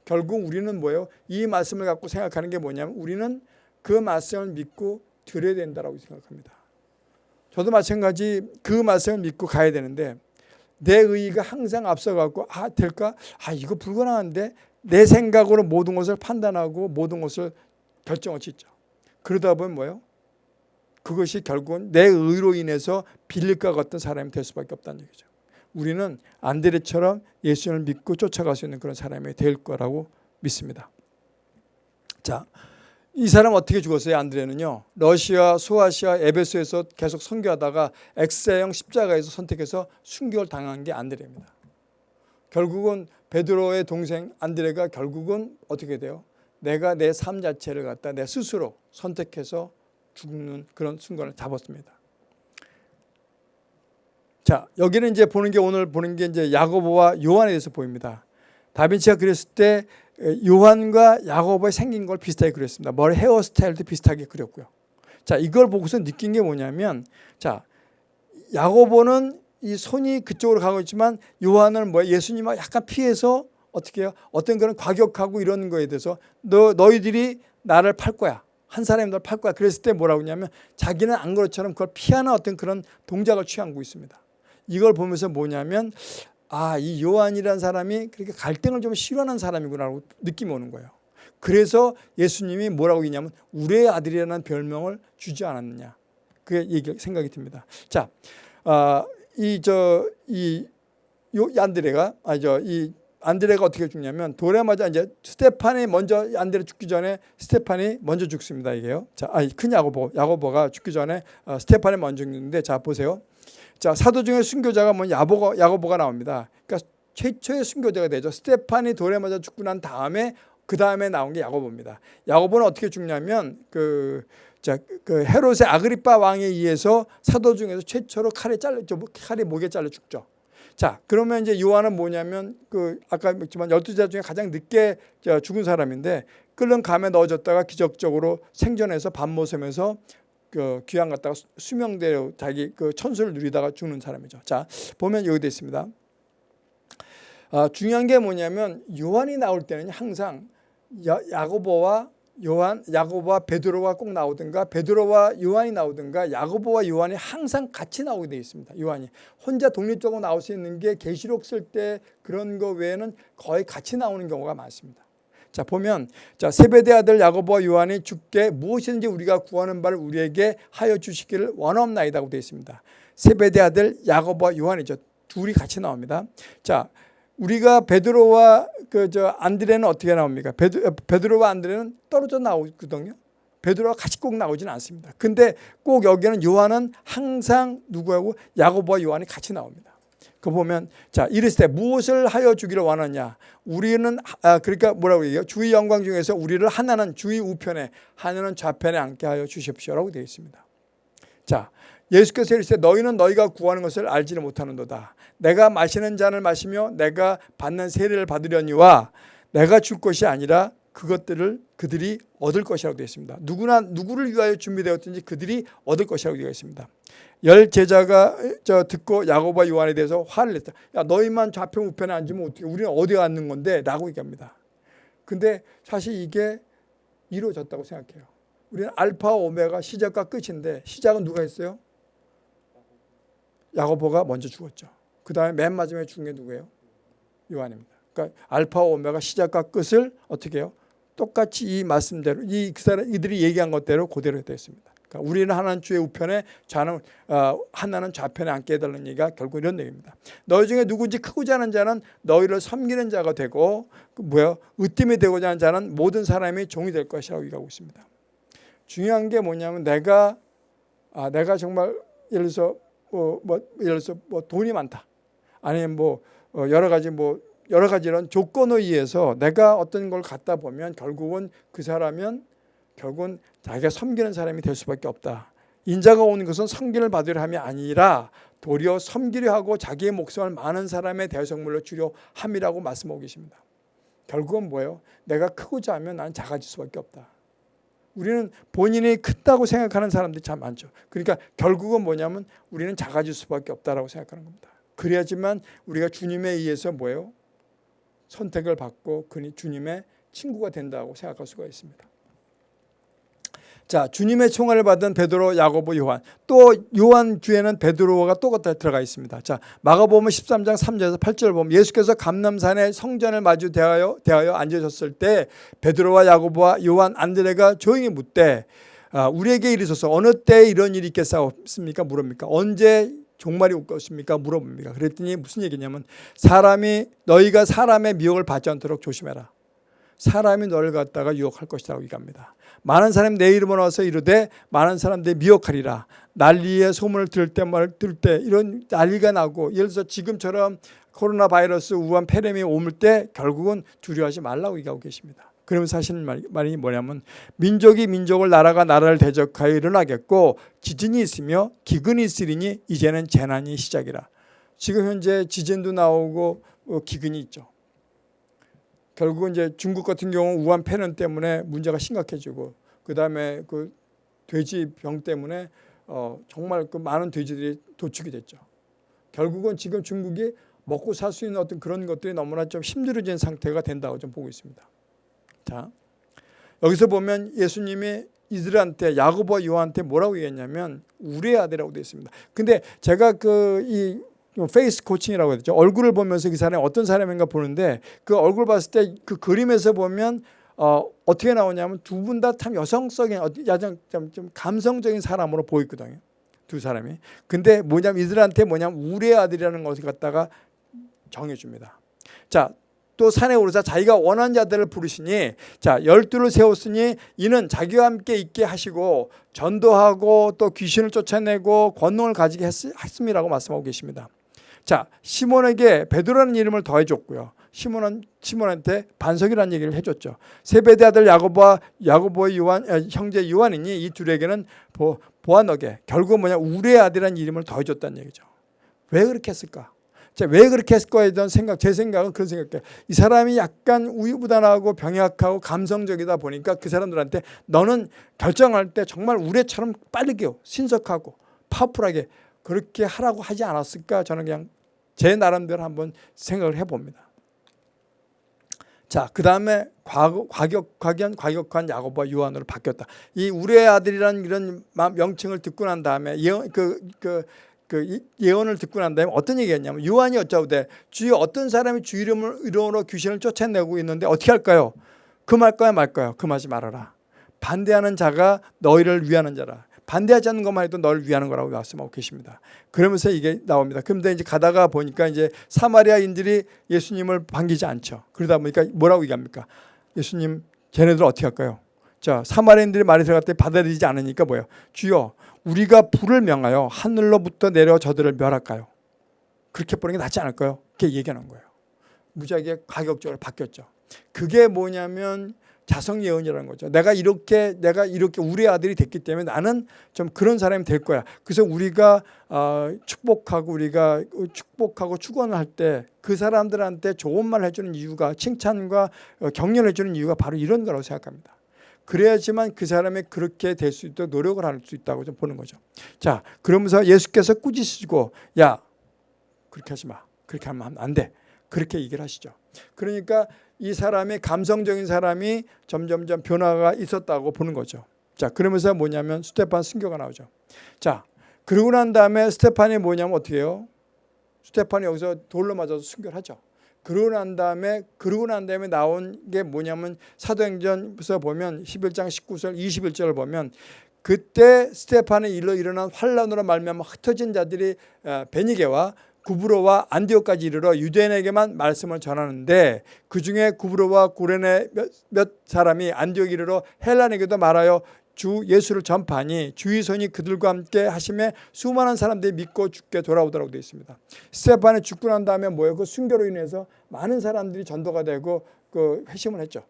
결국 우리는 뭐예요? 이 말씀을 갖고 생각하는 게 뭐냐면 우리는 그 말씀을 믿고 드려야 된다고 생각합니다. 저도 마찬가지 그 말씀을 믿고 가야 되는데 내 의의가 항상 앞서갖고 아 될까? 아 이거 불가능한데 내 생각으로 모든 것을 판단하고 모든 것을 결정을 짓죠. 그러다 보면 뭐예요? 그것이 결국은 내 의로 인해서 빌릴과 같은 사람이 될 수밖에 없다는 얘기죠. 우리는 안드레처럼 예수님을 믿고 쫓아갈 수 있는 그런 사람이 될 거라고 믿습니다. 자, 이 사람 어떻게 죽었어요? 안드레는요. 러시아, 소아시아, 에베소에서 계속 선교하다가 엑세형 십자가에서 선택해서 순교를 당한 게 안드레입니다. 결국은 베드로의 동생 안드레가 결국은 어떻게 돼요? 내가 내 삶 자체를 갖다 내 스스로 선택해서 죽는 그런 순간을 잡았습니다. 자, 여기는 이제 보는 게 오늘 보는 게 이제 야고보와 요한에 대해서 보입니다. 다빈치가 그렸을 때 요한과 야고보의 생긴 걸 비슷하게 그렸습니다. 머리 헤어스타일도 비슷하게 그렸고요. 자, 이걸 보고서 느낀 게 뭐냐면 자, 야고보는 이 손이 그쪽으로 가고 있지만 요한은 뭐 예수님을 약간 피해서 어떻게 해요? 어떤 그런 과격하고 이런 거에 대해서 너, 너희들이 나를 팔 거야. 한 사람이 너를 팔 거야. 그랬을 때 뭐라고 하냐면 자기는 안 그렇처럼 그걸 피하는 어떤 그런 동작을 취하고 있습니다. 이걸 보면서 뭐냐면 아, 이 요한이라는 사람이 그렇게 갈등을 좀 싫어하는 사람이구나라고 느낌이 오는 거예요. 그래서 예수님이 뭐라고 했냐면 우리의 아들이라는 별명을 주지 않았느냐. 그게 얘기 생각이 듭니다. 자, 어, 이 저이 안드레가 아저 이 안드레가 어떻게 죽냐면 돌에 맞아 이제 스테판이 먼저 안드레 죽기 전에 스테판이 먼저 죽습니다 이게요. 자, 아니 큰 야고보 야고보가 죽기 전에 어, 스테판이 먼저 죽는데 자 보세요. 자 사도 중에 순교자가 뭐 야보가 야고보가 나옵니다. 그러니까 최초의 순교자가 되죠. 스테판이 돌에 맞아 죽고 난 다음에 그 다음에 나온 게 야고보입니다. 야고보는 어떻게 죽냐면 그, 자, 그 헤롯의 아그리파 왕에 의해서 사도 중에서 최초로 칼에 잘려 칼이 목에 잘려 죽죠. 자, 그러면 이제 요한은 뭐냐면 그 아까 했지만 열두 자 중에 가장 늦게 죽은 사람인데 끓는 감에 넣어졌다가 기적적으로 생존해서 밤모섬에서 그 귀양 갔다가 수명대로 자기 그 천수를 누리다가 죽는 사람이죠. 자, 보면 여기 돼 있습니다. 아, 중요한 게 뭐냐면 요한이 나올 때는 항상 야, 야고보와 요한, 야고보와 베드로가 꼭 나오든가 베드로와 요한이 나오든가 야고보와 요한이 항상 같이 나오게 되어 있습니다. 요한이 혼자 독립적으로 나올 수 있는 게 계시록 쓸 때 그런 거 외에는 거의 같이 나오는 경우가 많습니다. 자 보면 자 세베대 아들 야고보와 요한이 주께 무엇이든지 우리가 구하는 바를 우리에게 하여 주시기를 원하옵나이다고 되어 있습니다. 세베대 아들 야고보와 요한이죠. 둘이 같이 나옵니다. 자 우리가 베드로와 그 저 안드레는 어떻게 나옵니까? 베드, 베드로와 안드레는 떨어져 나오거든요. 베드로와 같이 꼭 나오지는 않습니다. 근데 꼭 여기는 요한은 항상 누구하고 야고보와 요한이 같이 나옵니다. 그 보면 자 이르시되 무엇을 하여 주기를 원하냐 우리는 아 그러니까 뭐라고 얘기해요 주의 영광 중에서 우리를 하나는 주의 우편에 하나는 좌편에 앉게 하여 주십시오라고 되어 있습니다 자 예수께서 이르시되 너희는 너희가 구하는 것을 알지를 못하는도다 내가 마시는 잔을 마시며 내가 받는 세례를 받으려니와 내가 줄 것이 아니라 그것들을 그들이 얻을 것이라고 되어 있습니다. 누구나 누구를 위하여 준비되었든지 그들이 얻을 것이라고 되어 있습니다. 열 제자가 저 듣고 야고보와 요한에 대해서 화를 냈다. 야 너희만 좌편 우편에 앉으면 어떻게 우리는 어디 앉는 건데? 라고 얘기합니다. 근데 사실 이게 이루어졌다고 생각해요. 우리는 알파 오메가 시작과 끝인데 시작은 누가 했어요? 야고보가 먼저 죽었죠. 그 다음에 맨 마지막에 죽은 게 누구예요? 요한입니다. 그러니까 알파 오메가 시작과 끝을 어떻게 해요? 똑같이 이 말씀대로 이 그 사람 이들이 얘기한 것대로 그대로 되었습니다. 그러니까 우리는 하나는 주의 우편에 좌는 어, 하나는 좌편에 앉게 해달라는 얘기가 결국 이런 얘기입니다. 너희 중에 누군지 크고자 하는 자는 너희를 섬기는 자가 되고 그 뭐야 으뜸이 되고자 하는 자는 모든 사람이 종이 될 것이라고 얘기하고 있습니다. 중요한 게 뭐냐면 내가 아, 내가 정말 예를 들어서 뭐, 뭐 예를 들어서 뭐 돈이 많다. 아니면 뭐 어, 여러 가지 뭐 여러 가지 이런 조건에 의해서 내가 어떤 걸 갖다 보면 결국은 그 사람은 결국은 자기가 섬기는 사람이 될 수밖에 없다. 인자가 오는 것은 섬기를 받으려 함이 아니라 도리어 섬기려 하고 자기의 목숨을 많은 사람의 대성물로 주려 함이라고 말씀하고 계십니다. 결국은 뭐예요? 내가 크고자 하면 난 작아질 수밖에 없다. 우리는 본인이 크다고 생각하는 사람들이 참 많죠. 그러니까 결국은 뭐냐면 우리는 작아질 수밖에 없다라고 생각하는 겁니다. 그래야지만 우리가 주님에 의해서 뭐예요? 선택을 받고 그니 주님의 친구가 된다고 생각할 수가 있습니다. 자, 주님의 총알을 받은 베드로, 야고보, 요한. 또 요한 뒤에는 베드로가 또 들어가 있습니다. 자, 마가복음 13장 3절에서 8절 보면 예수께서 감남산에 성전을 마주 대하여 대하여 앉으셨을 때 베드로와 야고보와 요한, 안드레가 조용히 묻되 아, 우리에게 이르소서 어느 때 이런 일이 있겠사옵습니까? 물읍니까? 언제 종말이 올 것입니까? 물어봅니다. 그랬더니 무슨 얘기냐면 사람이 너희가 사람의 미혹을 받지 않도록 조심해라. 사람이 너를 갖다가 유혹할 것이라고 얘기합니다. 많은 사람이 내 이름을 와서 이르되 많은 사람들이 미혹하리라. 난리의 소문을 들을 때말 들을 때 이런 난리가 나고 예를 들어서 지금처럼 코로나 바이러스 우한 폐렴이 오물 때 결국은 두려워하지 말라고 얘기하고 계십니다. 그러면서 하시는 말이 뭐냐면 민족이 민족을 나라가 나라를 대적하여 일어나겠고 지진이 있으며 기근이 있으리니 이제는 재난이 시작이라. 지금 현재 지진도 나오고 어, 기근이 있죠. 결국은 이제 중국 같은 경우 우한 폐렴 때문에 문제가 심각해지고 그 다음에 그 돼지 병 때문에 어 정말 그 많은 돼지들이 도축이 됐죠. 결국은 지금 중국이 먹고 살 수 있는 어떤 그런 것들이 너무나 좀 힘들어진 상태가 된다고 좀 보고 있습니다. 자, 여기서 보면 예수님이 이들한테 야고보와 요한한테 뭐라고 얘기했냐면 우리의 아들이라고 되어 있습니다. 근데 제가 그 이 face coaching이라고 했죠. 얼굴을 보면서 그 사람이 어떤 사람인가 보는데 그 얼굴 봤을 때 그 그림에서 보면 어, 어떻게 나오냐면 두 분 다 참 여성적인 야좀 좀 감성적인 사람으로 보이거든요. 두 사람이. 근데 뭐냐면 이들한테 뭐냐면 우레의 아들이라는 것을 갖다가 정해줍니다. 자, 또 산에 오르사 자기가 원한 자들을 부르시니 자 열두를 세웠으니 이는 자기와 함께 있게 하시고 전도하고 또 귀신을 쫓아내고 권능을 가지게 했, 습니다라고 말씀하고 계십니다. 자 시몬에게 베드로라는 이름을 더해 줬고요. 시몬은 시몬한테 반석이라는 얘기를 해 줬죠. 세베대 아들 야고보와 야고보의 요한 아, 형제 요한이니 이 둘에게는 보, 보아너게 결국 뭐냐 우리의 아들이라는 이름을 더해 줬다는 얘기죠. 왜 그렇게 했을까? 자, 왜 그렇게 했을까에 대한 생각, 제 생각은 그런 생각이에요. 이 사람이 약간 우유부단하고 병약하고 감성적이다 보니까 그 사람들한테 너는 결정할 때 정말 우레처럼 빠르게 신속하고 파워풀하게 그렇게 하라고 하지 않았을까 저는 그냥 제 나름대로 한번 생각을 해봅니다. 자, 그 다음에 과격, 과견, 과격한 야고보와 요한으로 바뀌었다. 이 우리의 아들이라는 이런 명칭을 듣고 난 다음에 예, 그, 그, 그 예언을 듣고 난 다음에 어떤 얘기했냐면 요한이 어쩌되 주여 어떤 사람이 주 이름으로 귀신을 쫓아내고 있는데 어떻게 할까요? 금할까요 말까요? 금하지 말아라. 반대하는 자가 너희를 위하는 자라. 반대하지 않는 것만 해도 너를 위하는 거라고 말씀하고 계십니다. 그러면서 이게 나옵니다. 그런데 이제 가다가 보니까 이제 사마리아인들이 예수님을 반기지 않죠. 그러다 보니까 뭐라고 얘기합니까? 예수님, 쟤네들 어떻게 할까요? 자, 사마리아인들이 말이 들어갈 때 받아들이지 않으니까 뭐예요? 주여, 우리가 불을 명하여 하늘로부터 내려 저들을 멸할까요? 그렇게 보는 게 낫지 않을까요? 그렇게 얘기하는 거예요. 무지하게 가격적으로 바뀌었죠. 그게 뭐냐면 자성 예언이라는 거죠. 내가 이렇게 내가 이렇게 우리 아들이 됐기 때문에 나는 좀 그런 사람이 될 거야. 그래서 우리가 어, 축복하고 우리가 축복하고 축원을 할 때 그 사람들한테 좋은 말 해주는 이유가 칭찬과 어, 격려를 해주는 이유가 바로 이런 거라고 생각합니다. 그래야지만 그 사람이 그렇게 될 수 있도록 노력을 할 수 있다고 좀 보는 거죠. 자, 그러면서 예수께서 꾸짖으시고 야 그렇게 하지 마. 그렇게 하면 안 돼. 그렇게 얘기를 하시죠. 그러니까 이 사람이 감성적인 사람이 점점점 변화가 있었다고 보는 거죠. 자, 그러면서 뭐냐면 스테판 순교가 나오죠. 자, 그러고 난 다음에 스테판이 뭐냐면 어떻게 해요? 스테판이 여기서 돌로 맞아서 순교를 하죠. 그러고 난 다음에 그러고 난 다음에 나온 게 뭐냐면 사도행전에서 보면 11장 19절 21절을 보면 그때 스테판의 일로 일어난 환란으로 말미암아 흩어진 자들이 어, 베니게와 구브로와 안디오까지 이르러 유대인에게만 말씀을 전하는데 그중에 구브로와 구레네 몇, 몇 사람이 안디옥 이르러 헬란에게도 말하여 주 예수를 전파하니 주의 손이 그들과 함께 하심에 수많은 사람들이 믿고 죽게 돌아오더라고 되어 있습니다. 스테판이 죽고 난 다음에 뭐예요? 그 순교로 인해서 많은 사람들이 전도가 되고 그 회심을 했죠.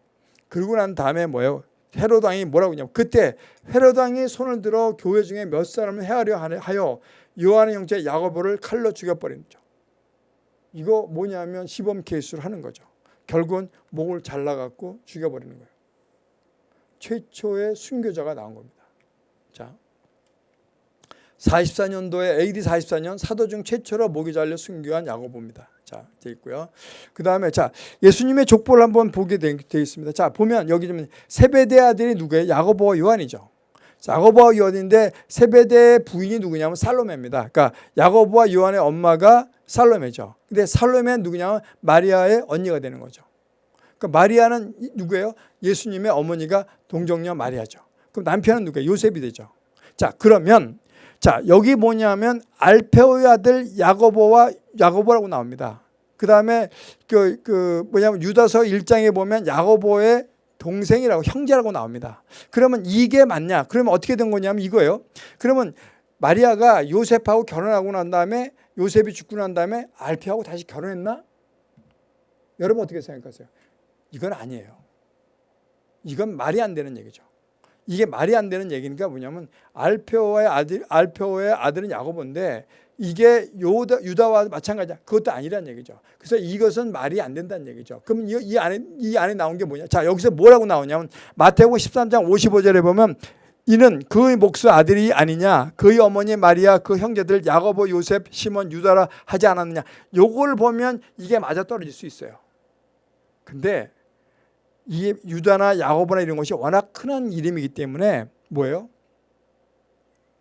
그러고 난 다음에 뭐예요? 헤로드 왕이 뭐라고 했냐면 그때 헤로드 왕이 손을 들어 교회 중에 몇 사람을 해하려 하여 요한의 형제 야고보를 칼로 죽여버리는 거죠. 이거 뭐냐면 시범 케이스를 하는 거죠. 결국은 목을 잘라갖고 죽여버리는 거예요. 최초의 순교자가 나온 겁니다. 자, 44년도에 AD 44년 사도 중 최초로 목이 잘려 순교한 야고보입니다. 자, 돼 있고요. 그 다음에 자 예수님의 족보를 한번 보게 돼, 돼 있습니다. 자 보면 여기 좀 세베대 아들이 누구예요? 야고보와 요한이죠. 야고보와 요한인데 세베대의 부인이 누구냐면 살로메입니다. 그러니까 야고보와 요한의 엄마가 살로메죠. 근데 살로메는 누구냐면 마리아의 언니가 되는 거죠. 그러니까 마리아는 누구예요? 예수님의 어머니가 동정녀 마리아죠. 그럼 남편은 누구예요? 요셉이 되죠. 자 그러면 자 여기 뭐냐면 알페오의 아들 야고보와 야고보라고 나옵니다. 그 다음에 그, 그 뭐냐면 유다서 1장에 보면 야고보의 동생이라고 형제라고 나옵니다. 그러면 이게 맞냐? 그러면 어떻게 된 거냐면 이거예요. 그러면 마리아가 요셉하고 결혼하고 난 다음에 요셉이 죽고 난 다음에 알피하고 다시 결혼했나? 여러분 어떻게 생각하세요? 이건 아니에요. 이건 말이 안 되는 얘기죠. 이게 말이 안 되는 얘기니까 뭐냐면 알페오의 아들 알페오의 아들은 야고보인데 이게 요다, 유다 와 마찬가지야. 그것도 아니란 얘기죠. 그래서 이것은 말이 안 된다는 얘기죠. 그럼 이, 이, 안에, 이 안에 나온 게 뭐냐. 자, 여기서 뭐라고 나오냐면 마태복음 13장 55절에 보면 이는 그의 목수 아들이 아니냐. 그의 어머니 마리아, 그 형제들 야고보, 요셉, 시몬, 유다라 하지 않았느냐. 요걸 보면 이게 맞아 떨어질 수 있어요. 근데 이 유다나 야고보나 이런 것이 워낙 흔한 이름이기 때문에 뭐예요?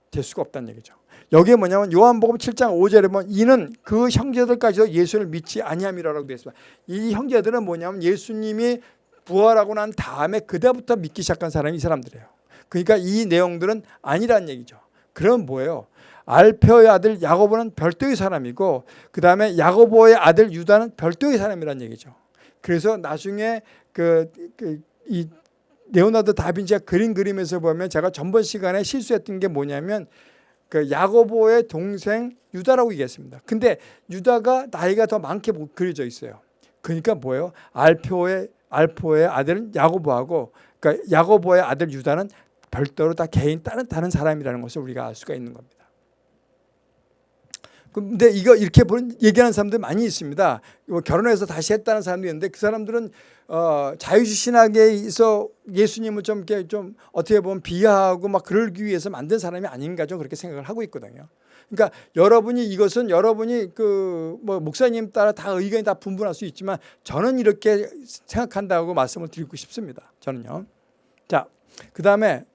될 수가 없다는 얘기죠. 여기에 뭐냐면 요한복음 7장 5절에 보면 이는 그 형제들까지도 예수를 믿지 아니함이라고 되어 있습니다. 이 형제들은 뭐냐면 예수님이 부활하고 난 다음에 그때부터 믿기 시작한 사람이 이 사람들이에요. 그러니까 이 내용들은 아니라는 얘기죠. 그럼 뭐예요? 알페오의 아들 야고보는 별도의 사람이고 그 다음에 야고보의 아들 유다는 별도의 사람이라는 얘기죠. 그래서 나중에 그, 그, 이 레오나르도 다빈치가 그림 그림에서 보면 제가 전번 시간에 실수했던 게 뭐냐면 그 야고보의 동생 유다라고 얘기했습니다. 근데 유다가 나이가 더 많게 그려져 있어요. 그러니까 뭐예요? 알표의 알포의 아들은 야고보하고 그러니까 야고보의 아들 유다는 별도로 다 개인 다른 다른 사람이라는 것을 우리가 알 수가 있는 겁니다. 근데 이거 이렇게 얘기하는 사람들 많이 있습니다. 뭐 결혼해서 다시 했다는 사람도 있는데 그 사람들은 어, 자유주의 신학에서 예수님을 좀 이렇게 좀 어떻게 보면 비하하고 막 그러기 위해서 만든 사람이 아닌가 좀 그렇게 생각을 하고 있거든요. 그러니까 여러분이 이것은 여러분이 그 뭐 목사님 따라 다 의견이 다 분분할 수 있지만 저는 이렇게 생각한다고 말씀을 드리고 싶습니다. 저는요. 자, 그 다음에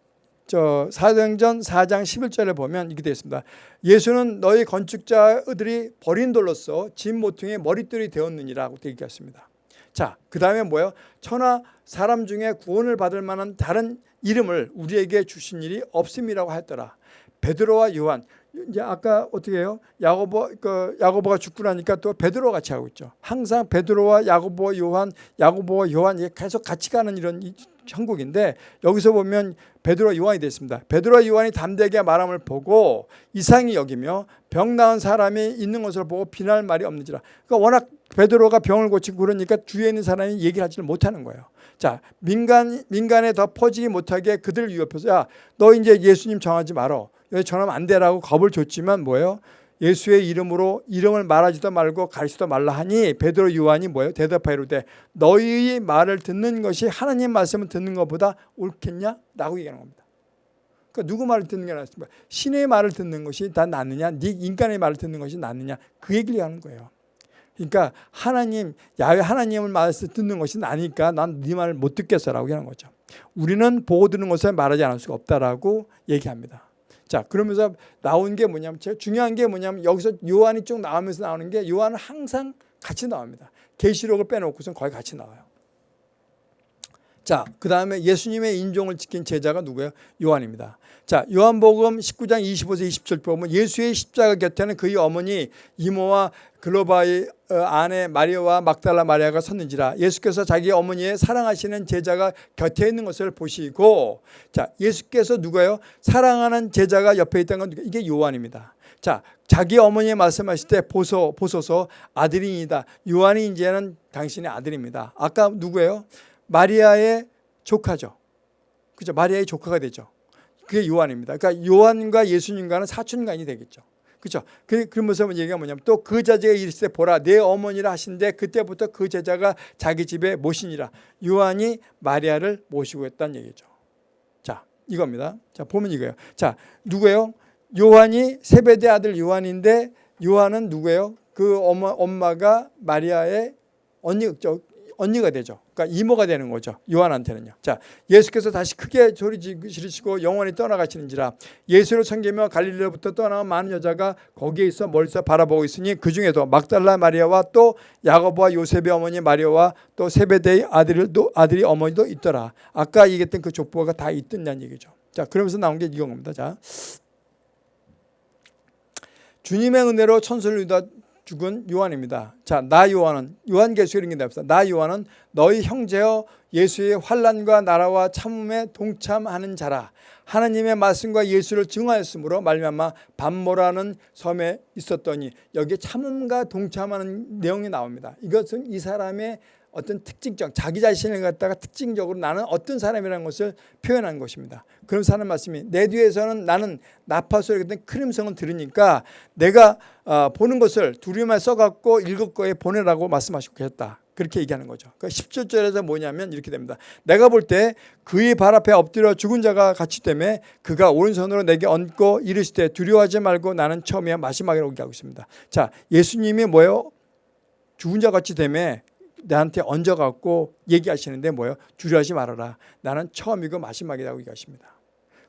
저 사도행전 4장 11절에 보면 이렇게 되어 있습니다. 예수는 너희 건축자들이 버린 돌로서 진 모퉁이의 머릿돌이 되었느니라고 얘기했습니다. 자, 그 다음에 뭐예요? 천하 사람 중에 구원을 받을 만한 다른 이름을 우리에게 주신 일이 없음이라고 하였더라. 베드로와 요한 이제 아까 어떻게 해요? 야고보 그 야고보가 죽고 나니까 또 베드로 같이 하고 있죠. 항상 베드로와 야고보, 요한, 야고보와 요한 이 계속 같이 가는 이런 형국인데 여기서 보면 베드로와 요한이 됐습니다. 베드로와 요한이 담대하게 말함을 보고 이상히 여기며 병 나은 사람이 있는 것을 보고 비날 말이 없는지라. 그러니까 워낙 베드로가 병을 고치고 그러니까 주위에 있는 사람이 얘기를 하지를 못하는 거예요. 자 민간 민간에 더 퍼지기 못하게 그들 위협해서 야 너 이제 예수님 정하지 말어. 여기 전하면 안 되라고 겁을 줬지만 뭐예요? 예수의 이름으로 이름을 말하지도 말고 가르치도 말라 하니 베드로 요한이 뭐예요? 대답하이로되 너희의 말을 듣는 것이 하나님 말씀을 듣는 것보다 옳겠냐? 라고 얘기하는 겁니다. 그러니까 누구 말을 듣는 게 낫습니까? 신의 말을 듣는 것이 다 낫느냐? 네 인간의 말을 듣는 것이 낫느냐? 그 얘기를 하는 거예요. 그러니까 하나님, 야외 하나님을 말씀 듣는 것이 나니까 난 네 말을 못 듣겠어라고 하는 거죠. 우리는 보고 듣는 것을 말하지 않을 수가 없다라고 얘기합니다. 자 그러면서 나온 게 뭐냐면 제가 중요한 게 뭐냐면 여기서 요한이 쭉 나오면서 나오는 게 요한은 항상 같이 나옵니다. 계시록을 빼놓고선 거의 같이 나와요. 자, 그 다음에 예수님의 인종을 지킨 제자가 누구예요? 요한입니다. 자, 요한복음 19장 25세 27절 보면 예수의 십자가 곁에는 그의 어머니 이모와 글로바의 어, 아내 마리아와 막달라 마리아가 섰는지라 예수께서 자기 어머니의 사랑하시는 제자가 곁에 있는 것을 보시고 자, 예수께서 누가요? 사랑하는 제자가 옆에 있다는 건 누가? 이게 요한입니다. 자, 자기 어머니 말씀하실 때 보소, 보소서 아들이니다. 요한이 이제는 당신의 아들입니다. 아까 누구예요? 마리아의 조카죠. 그죠? 마리아의 조카가 되죠. 그게 요한입니다. 그러니까 요한과 예수님과는 사촌간이 되겠죠. 그렇죠. 그러면서 얘기가 뭐냐면 또 그 자제가 이르시되 보라 내 어머니라 하신데 그때부터 그 제자가 자기 집에 모시니라. 요한이 마리아를 모시고 했다는 얘기죠. 자 이겁니다. 자 보면 이거예요. 자 누구예요? 요한이 세베대 아들 요한인데 요한은 누구예요? 그 엄마, 엄마가 마리아의 언니 언니가 되죠. 그러니까 이모가 되는 거죠. 요한한테는요. 자, 예수께서 다시 크게 소리 지르시고 영원히 떠나가시는지라 예수를 섬기며 갈릴리로부터 떠나온 많은 여자가 거기에 있어 멀리서 바라보고 있으니 그 중에도 막달라 마리아와 또 야고보와 요셉의 어머니 마리아와 또 세베대의 아들도 아들이 어머니도 있더라. 아까 얘기했던 그 족보가 다 있던다는 얘기죠. 자, 그러면서 나온 게 이겁니다. 자. 주님의 은혜로 천수를 죽은 요한입니다. 자, 나 요한은 요한계시록 이런 나 요한은 너희 형제여 예수의 환란과 나라와 참음에 동참하는 자라. 하나님의 말씀과 예수를 증하였으므로 말미암아 반모라는 섬에 있었더니 여기에 참음과 동참하는 내용이 나옵니다. 이것은 이 사람의 어떤 특징적 자기 자신을 갖다가 특징적으로 나는 어떤 사람이라는 것을 표현한 것입니다. 그러면서 하는 말씀이 내 뒤에서는 나는 나파소리 같은 큰 음성을 들으니까 내가 어, 보는 것을 두루마에 써갖고 일곱 거에 보내라고 말씀하시고 계셨다. 그렇게 얘기하는 거죠. 그러니까 17절에서 뭐냐면 이렇게 됩니다. 내가 볼 때 그의 발 앞에 엎드려 죽은 자가 같이 때문에 그가 오른손으로 내게 얹고 이르시되 두려워하지 말고 나는 처음이야 마지막이라고 얘기하고 있습니다. 자, 예수님이 뭐예요? 죽은 자 같이 되면 나한테 얹어갖고 얘기하시는데 뭐예요? 두려워하지 말아라. 나는 처음이고 마지막이라고 얘기하십니다.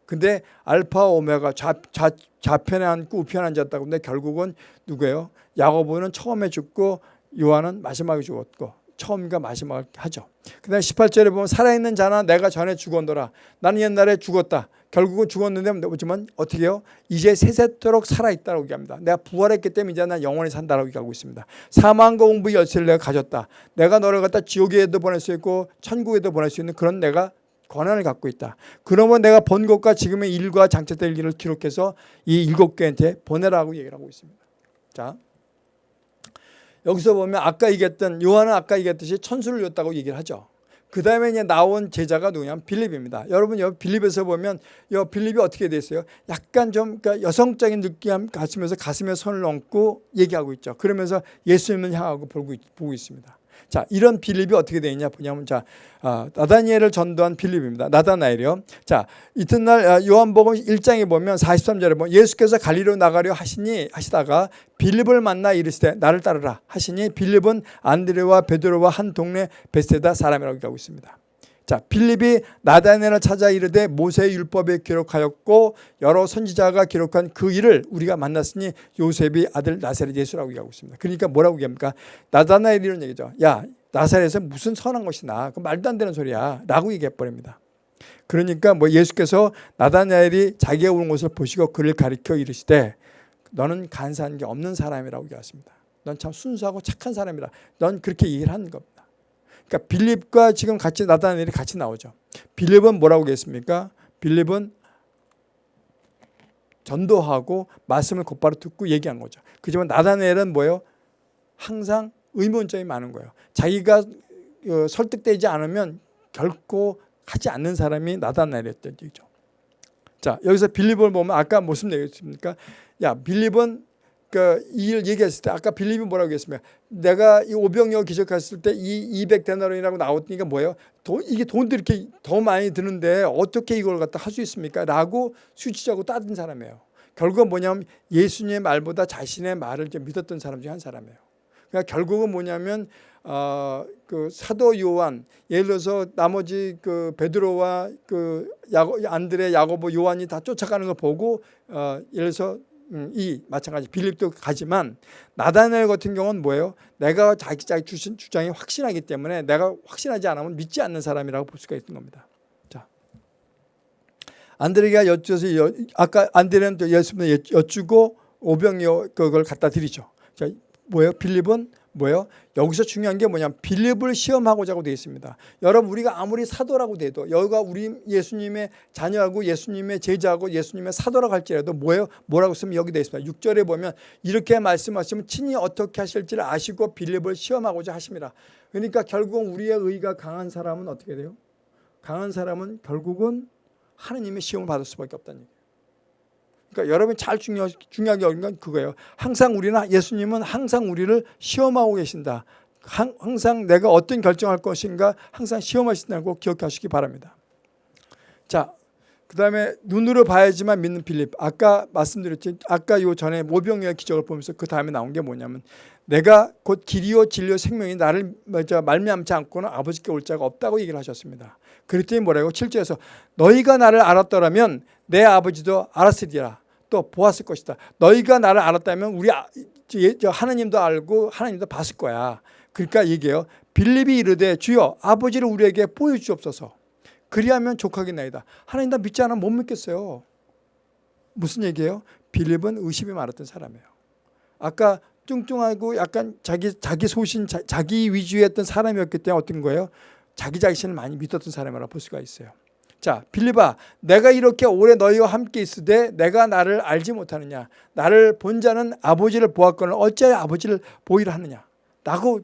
근데 알파 오메가 좌, 좌, 좌편에 앉고 우편에 앉았다고 근데 결국은 누구예요? 야고보는 처음에 죽고 요한은 마지막에 죽었고 처음과 마지막을 하죠. 그 다음에 18절에 보면 살아있는 자나 내가 전에 죽었노라. 나는 옛날에 죽었다. 결국은 죽었는데 뭐지만 어떻게 해요? 이제 세세토록 살아있다고 얘기합니다. 내가 부활했기 때문에 이제 난 영원히 산다라고 얘기하고 있습니다. 사망과 공부 열쇠를 내가 가졌다. 내가 너를 갖다 지옥에도 보낼 수 있고 천국에도 보낼 수 있는 그런 내가 권한을 갖고 있다. 그러면 내가 번 것과 지금의 일과 장차될 일을 기록해서 이 일곱 개한테 보내라고 얘기를 하고 있습니다. 자, 여기서 보면 아까 얘기했던 요한은 아까 얘기했듯이 천수를 줬다고 얘기를 하죠. 그 다음에 이제 나온 제자가 누구냐면 빌립입니다. 여러분 여기 빌립에서 보면 여 빌립이 어떻게 돼 있어요? 약간 좀 그러니까 여성적인 느낌 가시면서 가슴에 손을 얹고 얘기하고 있죠. 그러면서 예수님을 향하고 보고, 있, 보고 있습니다. 자, 이런 빌립이 어떻게 되어 있냐 보냐면 자, 아, 나다니엘을 전도한 빌립입니다. 나다나엘이요. 자, 이튿날 아, 요한복음 1장에 보면 43절에 보면 예수께서 갈리로 나가려 하시니 하시다가 빌립을 만나 이르시되 나를 따르라 하시니 빌립은 안드레와 베드로와 한 동네 베세다 사람이라고 얘기하고 있습니다. 자, 빌립이 나다네를 찾아 이르되 모세의 율법에 기록하였고 여러 선지자가 기록한 그 일을 우리가 만났으니 요셉이 아들 나사렛 예수라고 얘기하고 있습니다. 그러니까 뭐라고 얘기합니까? 나다나엘 이런 얘기죠. 야, 나사렛에 무슨 선한 것이 나? 그 말도 안 되는 소리야. 라고 얘기해 버립니다. 그러니까 뭐 예수께서 나다나엘이 자기가 오는 것을 보시고 그를 가리켜 이르시되 너는 간사한 게 없는 사람이라고 얘기했습니다. 넌 참 순수하고 착한 사람이라. 넌 그렇게 얘기를 하는 겁니다. 그러니까 빌립과 지금 같이 나다나엘이 같이 나오죠. 빌립은 뭐라고 했습니까? 빌립은 전도하고 말씀을 곧바로 듣고 얘기한 거죠. 그지만 나다나엘은 뭐예요? 항상 의문점이 많은 거예요. 자기가 어, 설득되지 않으면 결코 하지 않는 사람이 나다나엘이었던 얘기죠. 자 여기서 빌립을 보면 아까 무슨 얘기했습니까? 야 빌립은 그일 얘기했을 때 아까 빌립이 뭐라고 했습니까? 내가 이 오병이어 기적했을 때 이 200데나리라고 나왔으니까 뭐예요? 돈, 이게 돈도 이렇게 더 많이 드는데 어떻게 이걸 갖다 할 수 있습니까? 라고 수치자고 따진 사람이에요. 결국은 뭐냐면 예수님의 말보다 자신의 말을 좀 믿었던 사람 중한 사람이에요. 그러니까 결국은 뭐냐면 어, 그 사도 요한 예를 들어서 나머지 그 베드로와 그 야고, 안드레, 야고보, 요한이 다 쫓아가는 걸 보고 어, 예를 들어서 음, 이 마찬가지 빌립도 가지만 나다넬 같은 경우는 뭐예요? 내가 자기 자기 주장이 확신하기 때문에 내가 확신하지 않으면 믿지 않는 사람이라고 볼 수가 있는 겁니다. 자, 안드레가 여쭈어서 아까 안드레는 예수님 여쭈고 오병이어 그걸 갖다 드리죠. 자, 뭐예요? 빌립은 뭐예요? 여기서 중요한 게 뭐냐면 빌립을 시험하고자 되어 있습니다. 여러분 우리가 아무리 사도라고 돼도 여기가 우리 예수님의 자녀하고 예수님의 제자하고 예수님의 사도라고 할지라도 뭐예요? 뭐라고 쓰면 여기 되어 있습니다. 6절에 보면 이렇게 말씀하시면 친히 어떻게 하실지를 아시고 빌립을 시험하고자 하십니다. 그러니까 결국은 우리의 의가 강한 사람은 어떻게 돼요? 강한 사람은 결국은 하느님의 시험을 받을 수밖에 없다는 얘기예요. 그러니까 여러분이 잘 중요, 중요하게 여긴 건 그거예요. 항상 우리는 예수님은 항상 우리를 시험하고 계신다. 항상 내가 어떤 결정할 것인가 항상 시험하신다는 거 기억하시기 바랍니다. 자, 그 다음에 눈으로 봐야지만 믿는 빌립. 아까 말씀드렸지. 아까 요 전에 모병의 기적을 보면서 그 다음에 나온 게 뭐냐면 내가 곧 길이요 진리요 생명이 나를 말미암지 않고는 아버지께 올 자가 없다고 얘기를 하셨습니다. 그랬더니 뭐라고 7절에서 너희가 나를 알았더라면 내 아버지도 알았으리라. 또 보았을 것이다. 너희가 나를 알았다면 우리 아, 하나님도 알고 하나님도 봤을 거야. 그러니까 얘기해요. 빌립이 이르되 주여 아버지를 우리에게 보여주옵소서. 그리하면 족하겠나이다. 하나님 나 믿지 않으면 못 믿겠어요. 무슨 얘기예요? 빌립은 의심이 많았던 사람이에요. 아까 뚱뚱하고 약간 자기 자기 소신 자, 기 위주였던 사람이었기 때문에 어떤 거예요? 자기 자신을 많이 믿었던 사람이라고 볼 수가 있어요. 자 빌리바 내가 이렇게 오래 너희와 함께 있으되 내가 나를 알지 못하느냐? 나를 본 자는 아버지를 보았거늘 어찌하여 아버지를 보이라 하느냐? 라고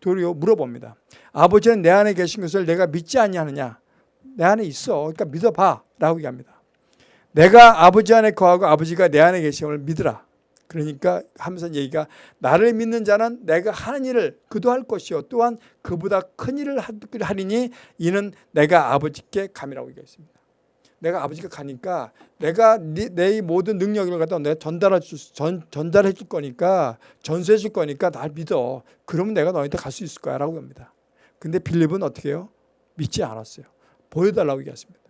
도리어 물어봅니다. 아버지는 내 안에 계신 것을 내가 믿지 아니하느냐? 내 안에 있어. 그러니까 믿어봐. 라고 얘기합니다. 내가 아버지 안에 거하고 아버지가 내 안에 걸 믿으라 그러니까 하면서 얘기가 나를 믿는 자는 내가 하는 일을 그도 할 것이요 또한 그보다 큰 일을 하리니 이는 내가 아버지께 감이라고 얘기했습니다. 내가 아버지가 가니까 내가 내 모든 능력을 갖다 내가 전달해 줄, 전, 전달해 줄 거니까 전수해 줄 거니까 날 믿어. 그러면 내가 너희한테 갈 수 있을 거야 라고 합니다. 근데 빌립은 어떻게 해요? 믿지 않았어요. 보여달라고 얘기했습니다.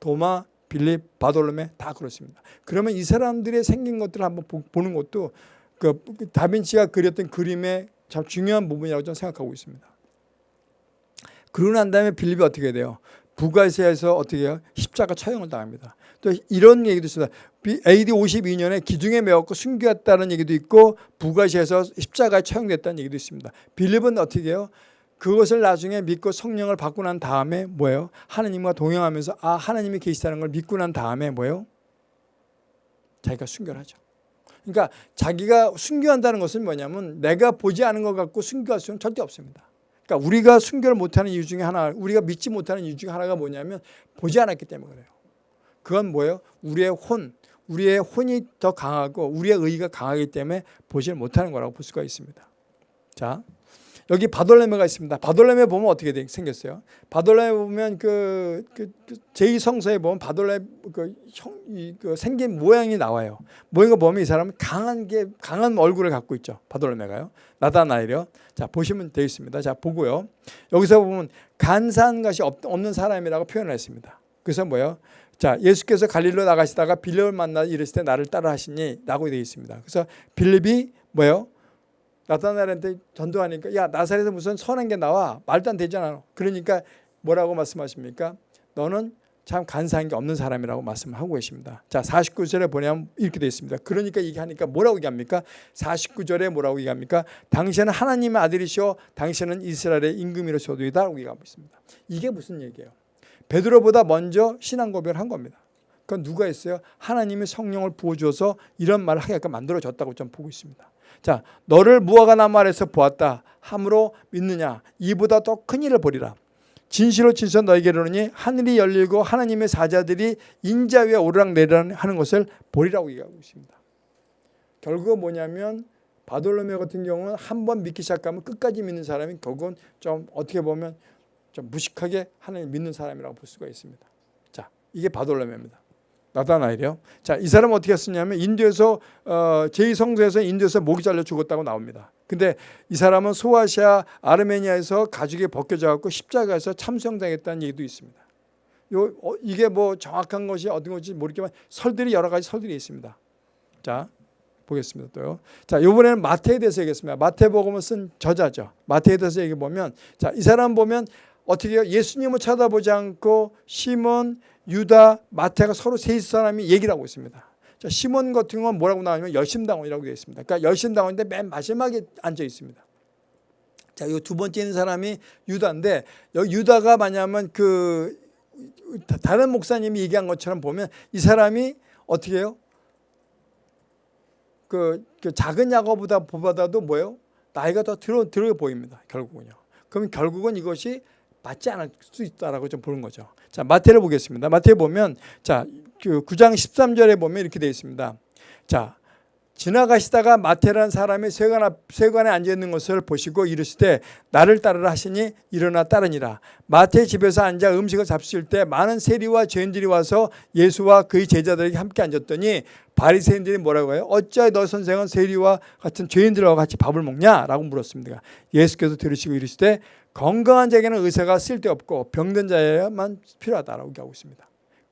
도마 빌립, 바돌로메 다 그렇습니다. 그러면 이 사람들의 생긴 것들을 한번 보는 것도 그 다빈치가 그렸던 그림의 참 중요한 부분이라고 저는 생각하고 있습니다. 그러고 난 다음에 빌립이 어떻게 돼요? 부가시아에서 어떻게 해요? 십자가 처형을 당합니다. 또 이런 얘기도 있습니다. AD 52년에 기둥에 매었고 숨겼다는 얘기도 있고 부가시아에서 십자가에 처형됐다는 얘기도 있습니다. 빌립은 어떻게 해요? 그것을 나중에 믿고 성령을 받고 난 다음에 뭐예요? 하나님과 동행하면서 아 하나님이 계시다는 걸 믿고 난 다음에 뭐예요? 자기가 순결하죠. 그러니까 자기가 순교한다는 것은 뭐냐면 내가 보지 않은 것 갖고 순교할 수는 절대 없습니다. 그러니까 우리가 순교를 못하는 이유 중에 하나, 우리가 믿지 못하는 이유 중에 하나가 뭐냐면 보지 않았기 때문에 그래요. 그건 뭐예요? 우리의 혼, 우리의 혼이 더 강하고 우리의 의가 강하기 때문에 보지 못하는 거라고 볼 수가 있습니다. 자, 여기 바돌레메가 있습니다. 바돌레메 보면 어떻게 돼- 생겼어요? 바돌레메 보면 그, 그, 그 제2성서에 보면 바돌레 그, 형, 이, 그 생긴 모양이 나와요. 모양을 보면 이 사람은 강한 게 강한 얼굴을 갖고 있죠. 바돌레메가요. 나다나엘이요. 자 보시면 되겠습니다. 자 보고요. 여기서 보면 간사한 것이 없, 없는 사람이라고 표현을 했습니다. 그래서 뭐요? 자 예수께서 갈릴로 나가시다가 빌립을 만나 이르실 때 나를 따라 하시니 라고 되어 있습니다. 그래서 빌립이 뭐요? 나타나엘한테 전도하니까 야 나사렛에서 무슨 선한 게 나와 말도 안 되잖아. 그러니까 뭐라고 말씀하십니까? 너는 참 간사한 게 없는 사람이라고 말씀하고 계십니다. 자 49절에 보내면 이렇게 되어 있습니다. 그러니까 이게 하니까 뭐라고 얘기합니까? 49절에 뭐라고 얘기합니까? 당신은 하나님의 아들이시오 당신은 이스라엘의 임금이로서도이다 라고 얘기하고 있습니다. 이게 무슨 얘기예요? 베드로보다 먼저 신앙 고백을 한 겁니다. 그건 누가 했어요? 하나님이 성령을 부어주어서 이런 말을 하게끔 만들어졌다고 좀 보고 있습니다. 자, 너를 무화과나무 아래서 보았다. 함으로 믿느냐? 이보다 더 큰 일을 보리라. 진실로 진실 너에게 이르노니 하늘이 열리고 하나님의 사자들이 인자 위에 오르락내리락 하는 것을 보리라고 얘기하고 있습니다. 결국은 뭐냐면 바돌로메 같은 경우는 한 번 믿기 시작하면 끝까지 믿는 사람이 결국은 좀 어떻게 보면 좀 무식하게 하나님 믿는 사람이라고 볼 수가 있습니다. 자, 이게 바돌로메입니다. 나다나엘이요. 자, 이 사람은 어떻게 했냐면 인도에서 어, 제2성도에서 인도에서 목이 잘려 죽었다고 나옵니다. 근데 이 사람은 소아시아 아르메니아에서 가죽이 벗겨져 갖고 십자가에서 참수당했다는 얘기도 있습니다. 요 어, 이게 뭐 정확한 것이 어떤 것인지 모르겠지만 설들이 여러 가지 설들이 있습니다. 자, 보겠습니다. 또요. 자, 이번에는 마태에 대해서 얘기했습니다. 마태복음을 쓴 저자죠. 마태에 대해서 얘기 보면 자, 이 사람 보면 어떻게? 예수님을 쳐다보지 않고 시몬, 유다, 마태가 서로 세 사람이 얘기를 하고 있습니다. 자, 시몬 같은 건 뭐라고 나오냐면 열심당원이라고 되어 있습니다. 그러니까 열심당원인데 맨 마지막에 앉아 있습니다. 자, 이 두 번째 있는 사람이 유다인데 여기 유다가 뭐냐면 그 다른 목사님이 얘기한 것처럼 보면 이 사람이 어떻게 해요? 그, 그 작은 야고보다 보다도 뭐예요? 나이가 더 들어 들어 보입니다. 결국은요. 그러면 결국은 이것이 맞지 않을 수 있다라고 좀 보는 거죠. 자, 마태를 보겠습니다. 마태 보면 자, 그 9장 13절에 보면 이렇게 되어 있습니다. 자, 지나가시다가 마태라는 사람이 세관 앞 세관에 앉아 있는 것을 보시고 이르시되 나를 따르라 하시니 일어나 따르니라. 마태 집에서 앉아 음식을 잡수실 때 많은 세리와 죄인들이 와서 예수와 그의 제자들에게 함께 앉았더니 바리새인들이 뭐라고 해요? 어찌하여 너 선생은 세리와 같은 죄인들과 같이 밥을 먹냐 라고 물었습니다. 예수께서 들으시고 이르시되 건강한 자에게는 의사가 쓸데없고 병든 자에만 필요하다라고 얘기하고 있습니다.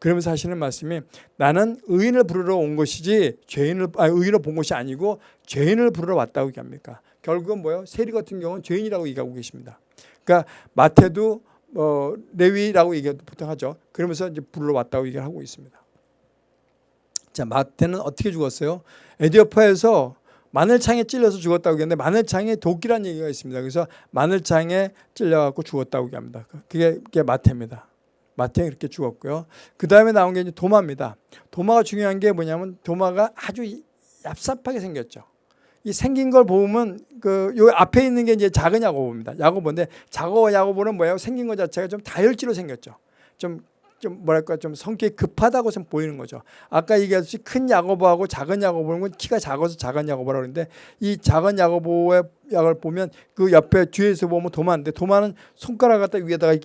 그러면서 하시는 말씀이 나는 의인을 부르러 온 것이지 죄인을 아, 의인을 본 것이 아니고 죄인을 부르러 왔다고 얘기합니까? 결국은 뭐요? 세리 같은 경우는 죄인이라고 얘기하고 계십니다. 그러니까 마태도 어, 레위라고 얘기 보통 하죠. 그러면서 이제 부르러 왔다고 얘기를 하고 있습니다. 자 마태는 어떻게 죽었어요? 에디오파에서 마늘창에 찔려서 죽었다고 얘기하는데 마늘창에 독이라는 얘기가 있습니다. 그래서 마늘창에 찔려갖고 죽었다고 얘기합니다. 그게, 그게 마태입니다. 마태가 그렇게 죽었고요. 그 다음에 나온 게 이제 도마입니다. 도마가 중요한 게 뭐냐면 도마가 아주 얍삽하게 생겼죠. 이 생긴 걸 보면 그 요 앞에 있는 게 이제 작은 야고보입니다. 야고보인데 작고 야고보는 뭐예요? 생긴 것 자체가 좀 다혈질로 생겼죠. 좀좀 뭐랄까 좀 성격이 급하다고 좀 보이는 거죠. 아까 얘기했듯이 큰 야고보하고 작은 야고보는 키가 작아서 작은 야고보라고 그러는데 이 작은 야고보의 약을 보면 그 옆에 뒤에서 보면 도마인데 도마는 손가락 갖다 위에다가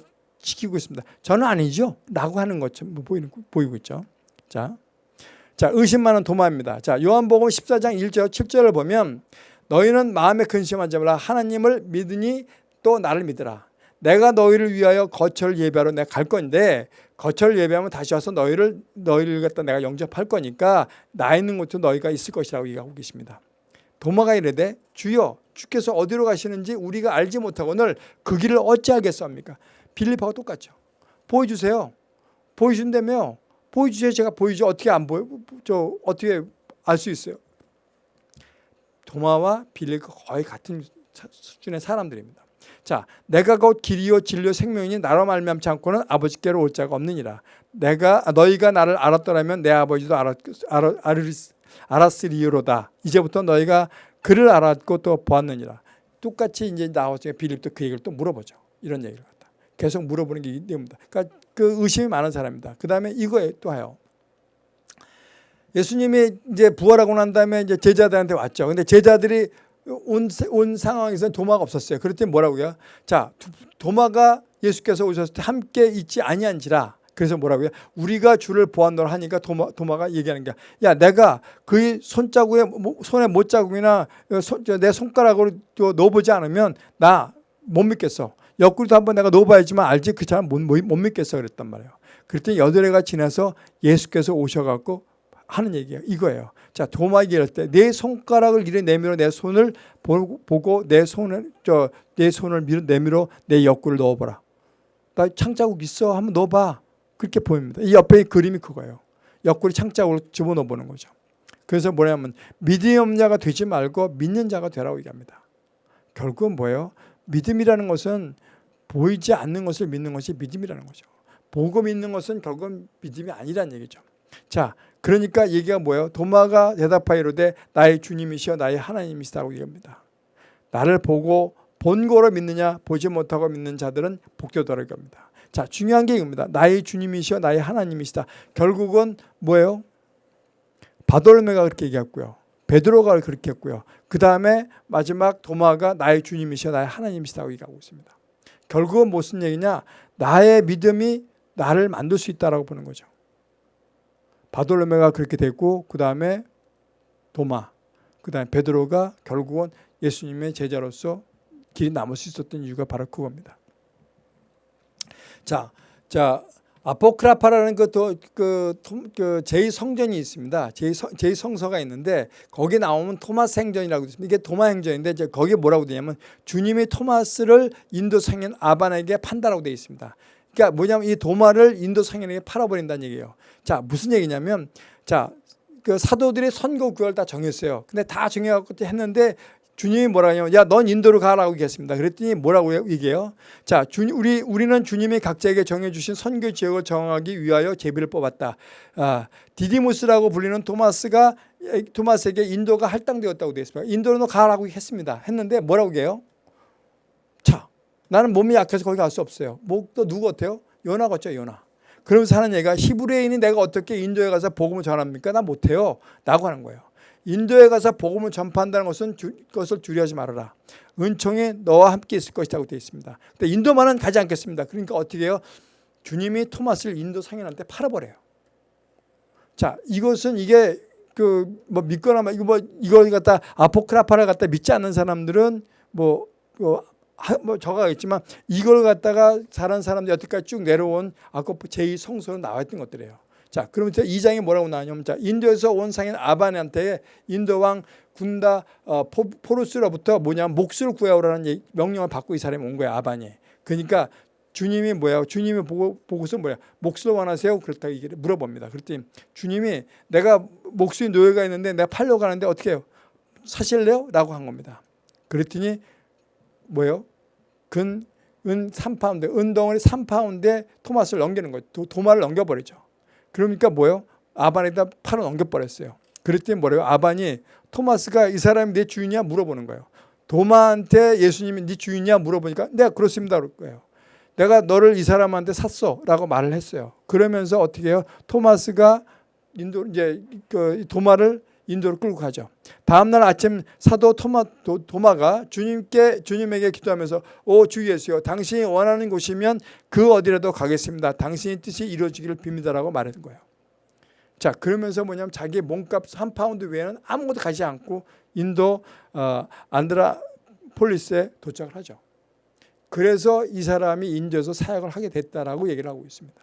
지키고 있습니다. 저는 아니죠. 라고 하는 것처럼 보이는, 보이고 있죠. 자, 자 의심 많은 도마입니다. 자 요한복음 14장 1절 7절을 보면 너희는 마음에 근심하지 말라 하나님을 믿으니 또 나를 믿으라. 내가 너희를 위하여 거처를 예배하러 내가 갈 건데 거처를 예배하면 다시 와서 너희를 너희를 갖다 내가 영접할 거니까 나 있는 곳도 너희가 있을 것이라고 얘기하고 계십니다. 도마가 이르되 주여 주께서 어디로 가시는지 우리가 알지 못하고는 그 길을 어찌하겠습니까? 빌립하고 똑같죠. 보여주세요. 보여준다며 보여주세요. 제가 보이죠. 어떻게 안 보여? 저 어떻게 알 수 있어요? 도마와 빌립 거의 같은 수준의 사람들입니다. 자, 내가 곧 길이요 진리요 생명이니 나로 말미암지 않고는 아버지께로 올 자가 없느니라. 내가 너희가 나를 알았더라면 내 아버지도 알았, 알았, 알았으리로다. 이제부터 너희가 그를 알았고 또 보았느니라. 똑같이 이제 나오죠. 빌립도 그 얘기를 또 물어보죠. 이런 얘기를. 계속 물어보는 게 내용입니다. 그러니까 그 의심이 많은 사람입니다. 그 다음에 이거에 또 해요. 예수님이 이제 부활하고 난 다음에 이제 제자들한테 왔죠. 근데 제자들이 온, 온 상황에서 도마가 없었어요. 그랬더니 뭐라고요? 자, 도마가 예수께서 오셨을 때 함께 있지 아니한지라. 그래서 뭐라고요? 우리가 주를 보았노라 하니까 도마, 도마가 얘기하는 게 야, 내가 그의 손자국에, 손에 못자국이나 손, 내 손가락으로 넣어보지 않으면 나 못 믿겠어. 옆구리도 한번 내가 넣어봐야지만 알지 그 사람 못, 못, 못 믿겠어 그랬단 말이에요. 그랬더니 여덟 해가 지나서 예수께서 오셔갖고 하는 얘기예요. 이거예요. 자, 도마 얘기할 때 내 손가락을 이래 내밀어 내 손을 보고 내 손을 저 내 손을 밀어 내밀어 내 옆구리를 넣어보라. 나 창자국 있어 한번 넣어봐. 그렇게 보입니다. 이 옆에 그림이 그거예요. 옆구리 창자국을 집어넣어 보는 거죠. 그래서 뭐냐면 없는 자가 되지 말고 믿는 자가 되라고 얘기합니다. 결국은 뭐예요? 믿음이라는 것은 보이지 않는 것을 믿는 것이 믿음이라는 거죠. 보고 믿는 것은 결국은 믿음이 아니라는 얘기죠. 자, 그러니까 얘기가 뭐예요? 도마가 대답하이로되 나의 주님이시여 나의 하나님이시다고 얘기합니다. 나를 보고 본고로 믿느냐 보지 못하고 믿는 자들은 복되더라고 합니다. 자, 중요한 게 이겁니다. 나의 주님이시여 나의 하나님이시다. 결국은 뭐예요? 바돌메가 그렇게 얘기했고요. 베드로가 그렇게 했고요. 그 다음에 마지막 도마가 나의 주님이시여 나의 하나님이시다고 얘기하고 있습니다. 결국은 무슨 얘기냐? 나의 믿음이 나를 만들 수 있다라고 보는 거죠. 바돌로메가 그렇게 됐고 그 다음에 도마, 그 다음에 베드로가 결국은 예수님의 제자로서 길이 남을 수 있었던 이유가 바로 그겁니다. 자, 자 아포크라파라는 그, 그, 그 제2성전이 있습니다. 제2, 성서가 있는데 거기 나오면 토마스 행전이라고 있습니다. 이게 도마 행전인데 거기에 뭐라고 되냐면 주님이 토마스를 인도 성인 아반에게 판다라고 되어 있습니다. 그러니까 뭐냐면 이 도마를 인도 성인에게 팔아버린다는 얘기예요. 자 무슨 얘기냐면 자 그 사도들이 선거 구역을 다 정했어요. 근데 다 정해갖고 했는데 주님이 뭐라 하냐면 야 넌 인도로 가라고 얘기했습니다. 그랬더니 뭐라고 얘기해요? 자 주, 우리 우리는 주님이 각자에게 정해 주신 선교 지역을 정하기 위하여 제비를 뽑았다. 아, 디디무스라고 불리는 토마스가 토마스에게 인도가 할당되었다고 되어 있습니다. 인도로 가라고 했습니다. 했는데 뭐라고 해요? 자 나는 몸이 약해서 거기 갈 수 없어요. 뭐또 누구 같아요? 요나 같죠 요나. 그러면서 하는 얘기가 히브리인이 내가 어떻게 인도에 가서 복음을 전합니까? 나 못해요. 라고 하는 거예요. 인도에 가서 복음을 전파한다는 것은 주, 것을 두려워하지 말아라. 은총이 너와 함께 있을 것이라고 되어 있습니다. 근데 인도만은 가지 않겠습니다. 그러니까 어떻게 해요? 주님이 토마스를 인도 상인한테 팔아버려요. 자, 이것은 이게 그 뭐 믿거나 뭐 이거 뭐 이거 갖다 아포크라파를 갖다 믿지 않는 사람들은 뭐, 뭐, 뭐 적어가겠지만 이걸 갖다가 다른 사람들이 여태까지 쭉 내려온 아까 제2 성서로 나와 있던 것들이에요. 자, 그러면 2장에 뭐라고 나오냐면 자, 인도에서 온 상인 아반한테 인도 왕 군다 어, 포, 루스로부터 뭐냐 몫을 구해오라는 명령을 받고 이 사람이 온 거야 아반이. 그러니까 주님이 뭐야? 주님이 보고 보고서 뭐야? 몫을 원하세요? 그렇다 이게 물어봅니다. 그랬더니 주님이 내가 목수의 노예가 있는데 내가 팔려고 하는데 어떻게 해요? 사실래요? 라고 한 겁니다. 그랬더니 뭐예요? 근, 은 3파운드, 은덩어리 3파운드에 토마스를 넘기는 거예요. 도, 도마를 넘겨버리죠. 그러니까 뭐예요? 아반에다 팔을 넘겨버렸어요. 그랬더니 뭐래요? 아반이 토마스가 이 사람이 내 주인이야? 물어보는 거예요. 도마한테 예수님이 네 주인이야? 물어보니까 내가 그렇습니다. 그럴 거예요. 내가 너를 이 사람한테 샀어 라고 말을 했어요. 그러면서 어떻게 해요? 토마스가 인도 이제 그 도마를 인도로 끌고 가죠. 다음날 아침 사도 토마, 도, 도마가 주님께 주님에게 기도하면서 오 주 예수여 당신이 원하는 곳이면 그 어디라도 가겠습니다. 당신의 뜻이 이루어지기를 빕니다라고 말하는 거예요. 자 그러면서 뭐냐면 자기 몸값 한 파운드 외에는 아무것도 가지 않고 인도 어, 안드라폴리스에 도착을 하죠. 그래서 이 사람이 인도에서 사역을 하게 됐다라고 얘기를 하고 있습니다.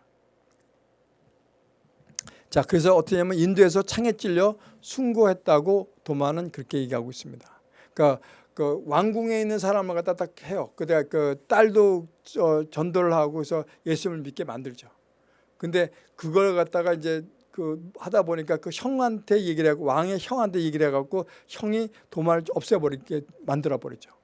자, 그래서 어떻게 냐면 인도에서 창에 찔려 순고했다고 도마는 그렇게 얘기하고 있습니다. 그러니까 그 왕궁에 있는 사람을 갖다 딱 해요. 그때 그 딸도 전도를 하고 해서 예수님을 믿게 만들죠. 근데 그걸 갖다가 이제 그 하다 보니까 그 형한테 얘기를 하고 왕의 형한테 얘기를 해갖고 형이 도마를 없애버리게 만들어 버리죠.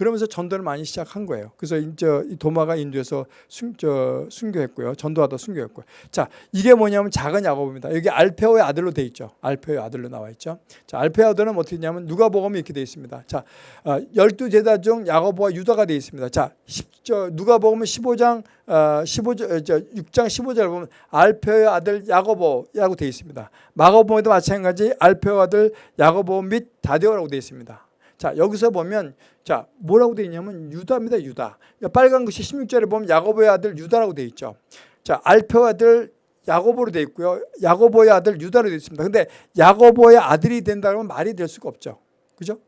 그러면서 전도를 많이 시작한 거예요. 그래서 이제 이 도마가 인도에서 순, 저, 순교했고요. 전도하다 순교했고요. 자, 이게 뭐냐면 작은 야고보입니다. 여기 알페오의 아들로 돼 있죠. 알페오의 아들로 나와 있죠. 자, 알페오의 아들은 어떻게 되냐면 누가복음이 이렇게 돼 있습니다. 자, 어, 열두 제자 중 야고보와 유다가 돼 있습니다. 자, 10, 저, 누가복음은 15장 어, 15절, 저 6장 15절 보면 알페오의 아들 야고보라고 되어 있습니다. 마가복음에도 마찬가지 알페오의 아들 야고보 및 다데오라고 되어 있습니다. 자 여기서 보면 자 뭐라고 되어 있냐면 유다입니다. 유다. 그러니까 빨간 글씨 16절에 보면 야고보의 아들 유다라고 되어 있죠. 자 알페오의 아들 야고보로 되어 있고요. 야고보의 아들 유다로 되어 있습니다. 근데 야고보의 아들이 된다면 말이 될 수가 없죠. 그죠?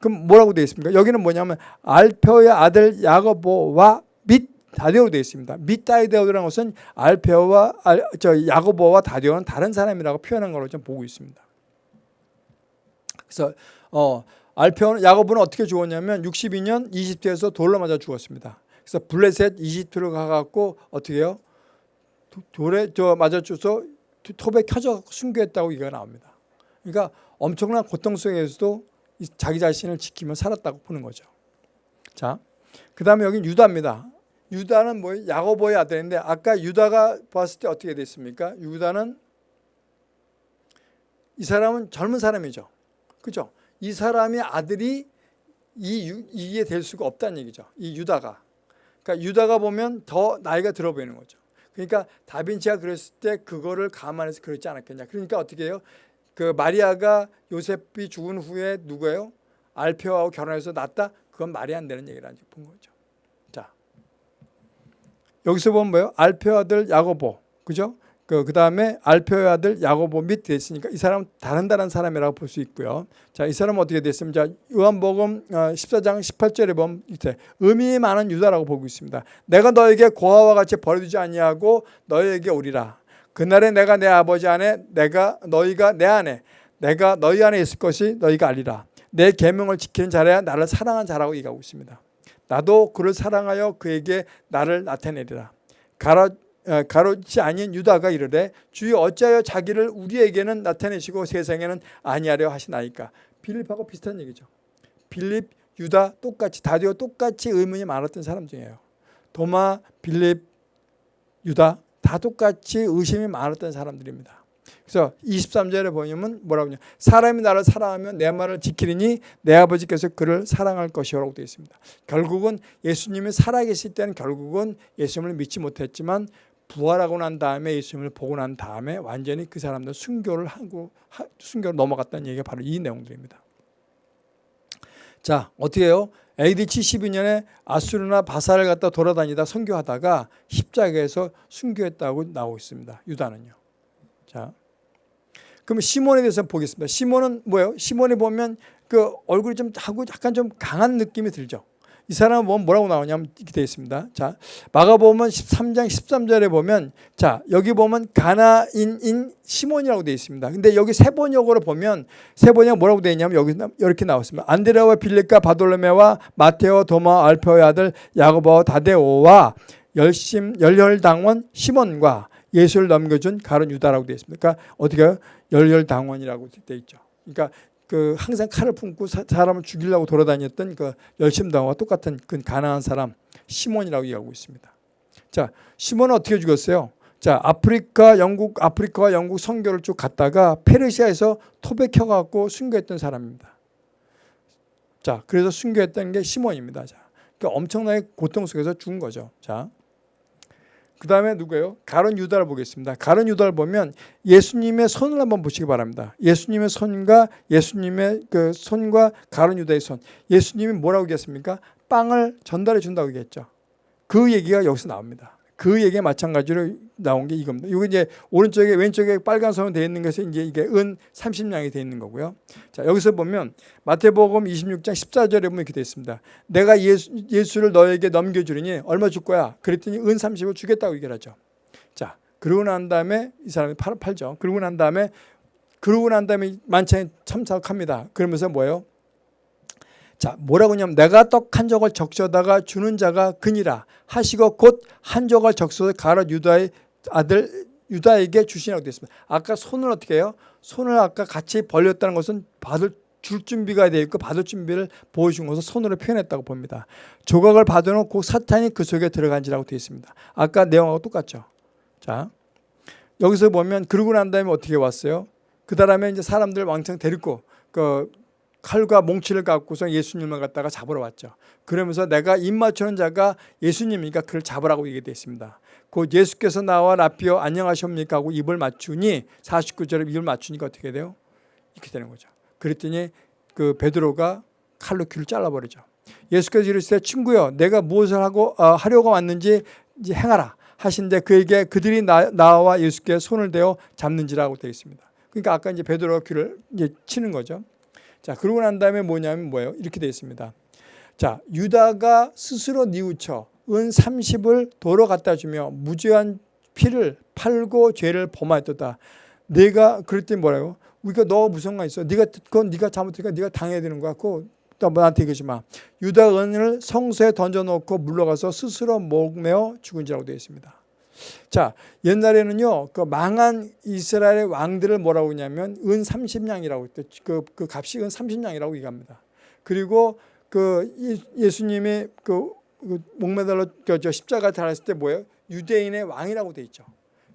그럼 뭐라고 되어 있습니까? 여기는 뭐냐면 알페오의 아들 야고보와 및 다데오로 되어 있습니다. 및 다데오라는 것은 알페오와 알, 저 야고보와 다데오는 다른 사람이라고 표현한 걸로 좀 보고 있습니다. 그래서 어, 알페오는 야고보는 어떻게 죽었냐면 62년 20대에서 돌로 맞아 죽었습니다. 그래서 블레셋 20도로 가갖고 어떻게 해요? 돌에 저 맞아 죽어서 톱에 켜져 순교했다고 이가 나옵니다. 그러니까 엄청난 고통 속에서도 자기 자신을 지키며 살았다고 보는 거죠. 자, 그 다음에 여기 유다입니다. 유다는 뭐 야고보의 아들인데 아까 유다가 봤을 때 어떻게 됐습니까? 유다는 이 사람은 젊은 사람이죠. 그죠? 이 사람의 아들이 이 이게 될 수가 없다는 얘기죠. 이 유다가. 그러니까 유다가 보면 더 나이가 들어 보이는 거죠. 그러니까 다빈치가 그랬을 때 그거를 감안해서 그랬지 않았겠냐. 그러니까 어떻게 해요? 그 마리아가 요셉이 죽은 후에 누구예요? 알페오하고 결혼해서 낳았다? 그건 말이 안 되는 얘기라는 본 거죠. 자, 여기서 보면 뭐예요? 알페오 아들 야고보, 그죠? 그, 그 다음에 알페오의 아들 야고보 및 됐으니까 이 사람은 다른 다른 사람이라고 볼 수 있고요. 자, 이 사람은 어떻게 자, 요한복음 14장 어, 18절에 보면 이제 의미 많은 유다라고 보고 있습니다. 내가 너에게 고아와 같이 버려두지 아니하고 너에게 오리라. 그날에 내가 내 아버지 안에 내가 너희가 내 안에 내가 너희 안에 있을 것이 너희가 알리라. 내 계명을 지키는 자라야 나를 사랑한 자라고 얘기하고 있습니다. 나도 그를 사랑하여 그에게 나를 나타내리라. 가라 어, 가로지 아닌 유다가 이르되 주여 어찌하여 자기를 우리에게는 나타내시고 세상에는 아니하려 하시나이까? 빌립하고 비슷한 얘기죠. 빌립, 유다 똑같이 다디오 똑같이 의문이 많았던 사람 중이에요. 도마, 빌립, 유다 다 똑같이 의심이 많았던 사람들입니다. 그래서 23절에 보면 뭐라고 하냐? 사람이 나를 사랑하면 내 말을 지키리니 내 아버지께서 그를 사랑할 것이라고 되어 있습니다. 결국은 예수님이 살아계실 때는 결국은 예수님을 믿지 못했지만 부활하고 난 다음에 예수님을 보고 난 다음에 완전히 그 사람들 순교를 하고 순교로 넘어갔다는 얘기가 바로 이 내용들입니다. 자 어떻게 해요? AD 72년에 아수르나 바사를 갖다 돌아다니다 선교하다가 십자가에서 순교했다고 나오고 있습니다. 유다는요. 자, 그럼 시몬에 대해서 보겠습니다. 시몬은 뭐예요? 시몬이 보면 그 얼굴이 좀 하고 약간 좀 강한 느낌이 들죠. 이 사람은 뭐 뭐라고 나오냐면 이렇게 되어 있습니다. 자, 마가복음 13장 13절에 보면 자, 여기 보면 가나인인 시몬이라고 되어 있습니다. 근데 여기 세번역으로 보면 세번역 뭐라고 되어 있냐면 여기 이렇게 나왔습니다. 안드레와 빌립과 바돌로메와 마테오, 도마, 알페오의 아들 야고보, 다데오와 열심 열혈당원 시몬과 예수를 넘겨준 가론 유다라고 되어 있습니다. 그러니까 어떻게 열혈당원이라고 되어 있죠. 그러니까 그 항상 칼을 품고 사, 람을 죽이려고 돌아다녔던 그 열심당과 똑같은 그 가난한 사람 시몬이라고 얘기하고 있습니다. 자, 시몬은 어떻게 죽었어요? 자, 아프리카, 영국, 아프리카와 영국 선교를 쭉 갔다가 페르시아에서 토백 혀 갖고 순교했던 사람입니다. 자, 그래서 순교했던 게 시몬입니다. 자, 그러니까 엄청나게 고통 속에서 죽은 거죠. 자, 그 다음에 누구예요? 가론 유다를 보겠습니다. 가론 유다를 보면 예수님의 손을 한번 보시기 바랍니다. 예수님의 손과 예수님의 그 손과 가론 유다의 손. 예수님이 뭐라고 얘기했습니까? 빵을 전달해 준다고 얘기했죠. 그 얘기가 여기서 나옵니다. 그 얘기에 마찬가지로 나온 게 이겁니다. 이거 이제 오른쪽에 왼쪽에 빨간 선으로 되어 있는 것이 이제 이게 은 30냥이 되어 있는 거고요. 자, 여기서 보면 마태복음 26장 14절에 보면 이렇게 되어 있습니다. 내가 예수, 예수를 너에게 넘겨 주리니 얼마 줄 거야? 그랬더니 은 30을 주겠다고 얘기를 하죠. 자, 그러고 난 다음에 이 사람이 팔, 팔죠. 그러고 난 다음에 그러고 난 다음에 만찬에 참석합니다. 그러면서 뭐예요? 자, 뭐라고 하냐면 내가 떡 한 조각 적셔다가 주는 자가 그니라 하시고 곧 한 조각 적셔서 가라 유다의 아들 유다에게 주시라고 되어 있습니다. 아까 손을 어떻게 해요? 손을 아까 같이 벌렸다는 것은 받을 줄 준비가 되어 있고 받을 준비를 보여준 것을 손으로 표현했다고 봅니다. 조각을 받아놓고 사탄이 그 속에 들어간지라고 되어 있습니다. 아까 내용하고 똑같죠. 자 여기서 보면 그러고 난 다음에 어떻게 왔어요? 그 다음에 이제 사람들 왕창 데리고 그 칼과 몽치를 갖고서 예수님을 갖다가 잡으러 왔죠. 그러면서 내가 입 맞추는 자가 예수님이니까 그를 잡으라고 얘기되어 있습니다. 곧 예수께서 나와 라피어 안녕하십니까 하고 입을 맞추니 49절에 입을 맞추니까 어떻게 돼요? 이렇게 되는 거죠. 그랬더니 그 베드로가 칼로 귀를 잘라버리죠. 예수께서 이르시되 친구여 내가 무엇을 하고 어, 하려고 왔는지 행하라 하신데 그에게 그들이 나, 나와 예수께 손을 대어 잡는지라고 되어 있습니다. 그러니까 아까 이제 베드로가 귀를 이제 치는 거죠. 자 그러고 난 다음에 뭐냐면 뭐예요? 이렇게 되어 있습니다. 자 유다가 스스로 뉘우쳐 은 30을 도로 갖다 주며 무죄한 피를 팔고 죄를 범하였다. 내가 그랬더니 뭐라고? 우리가 너 무슨 가 있어? 네가 그건 네가 잘못했니까 네가 당해야 되는 거야. 그거 또 나한테 얘기하지 마. 유다 은을 성소에 던져놓고 물러가서 스스로 목매어 죽은지라고 되어 있습니다. 자 옛날에는요 그 망한 이스라엘 왕들을 뭐라고 하냐면 은 30냥이라고 했대. 그, 그 값이 은 30냥이라고 얘기합니다. 그리고 그 예수님이 그, 그 목매달로 저 십자가 달았을 때 뭐예요? 유대인의 왕이라고 돼 있죠.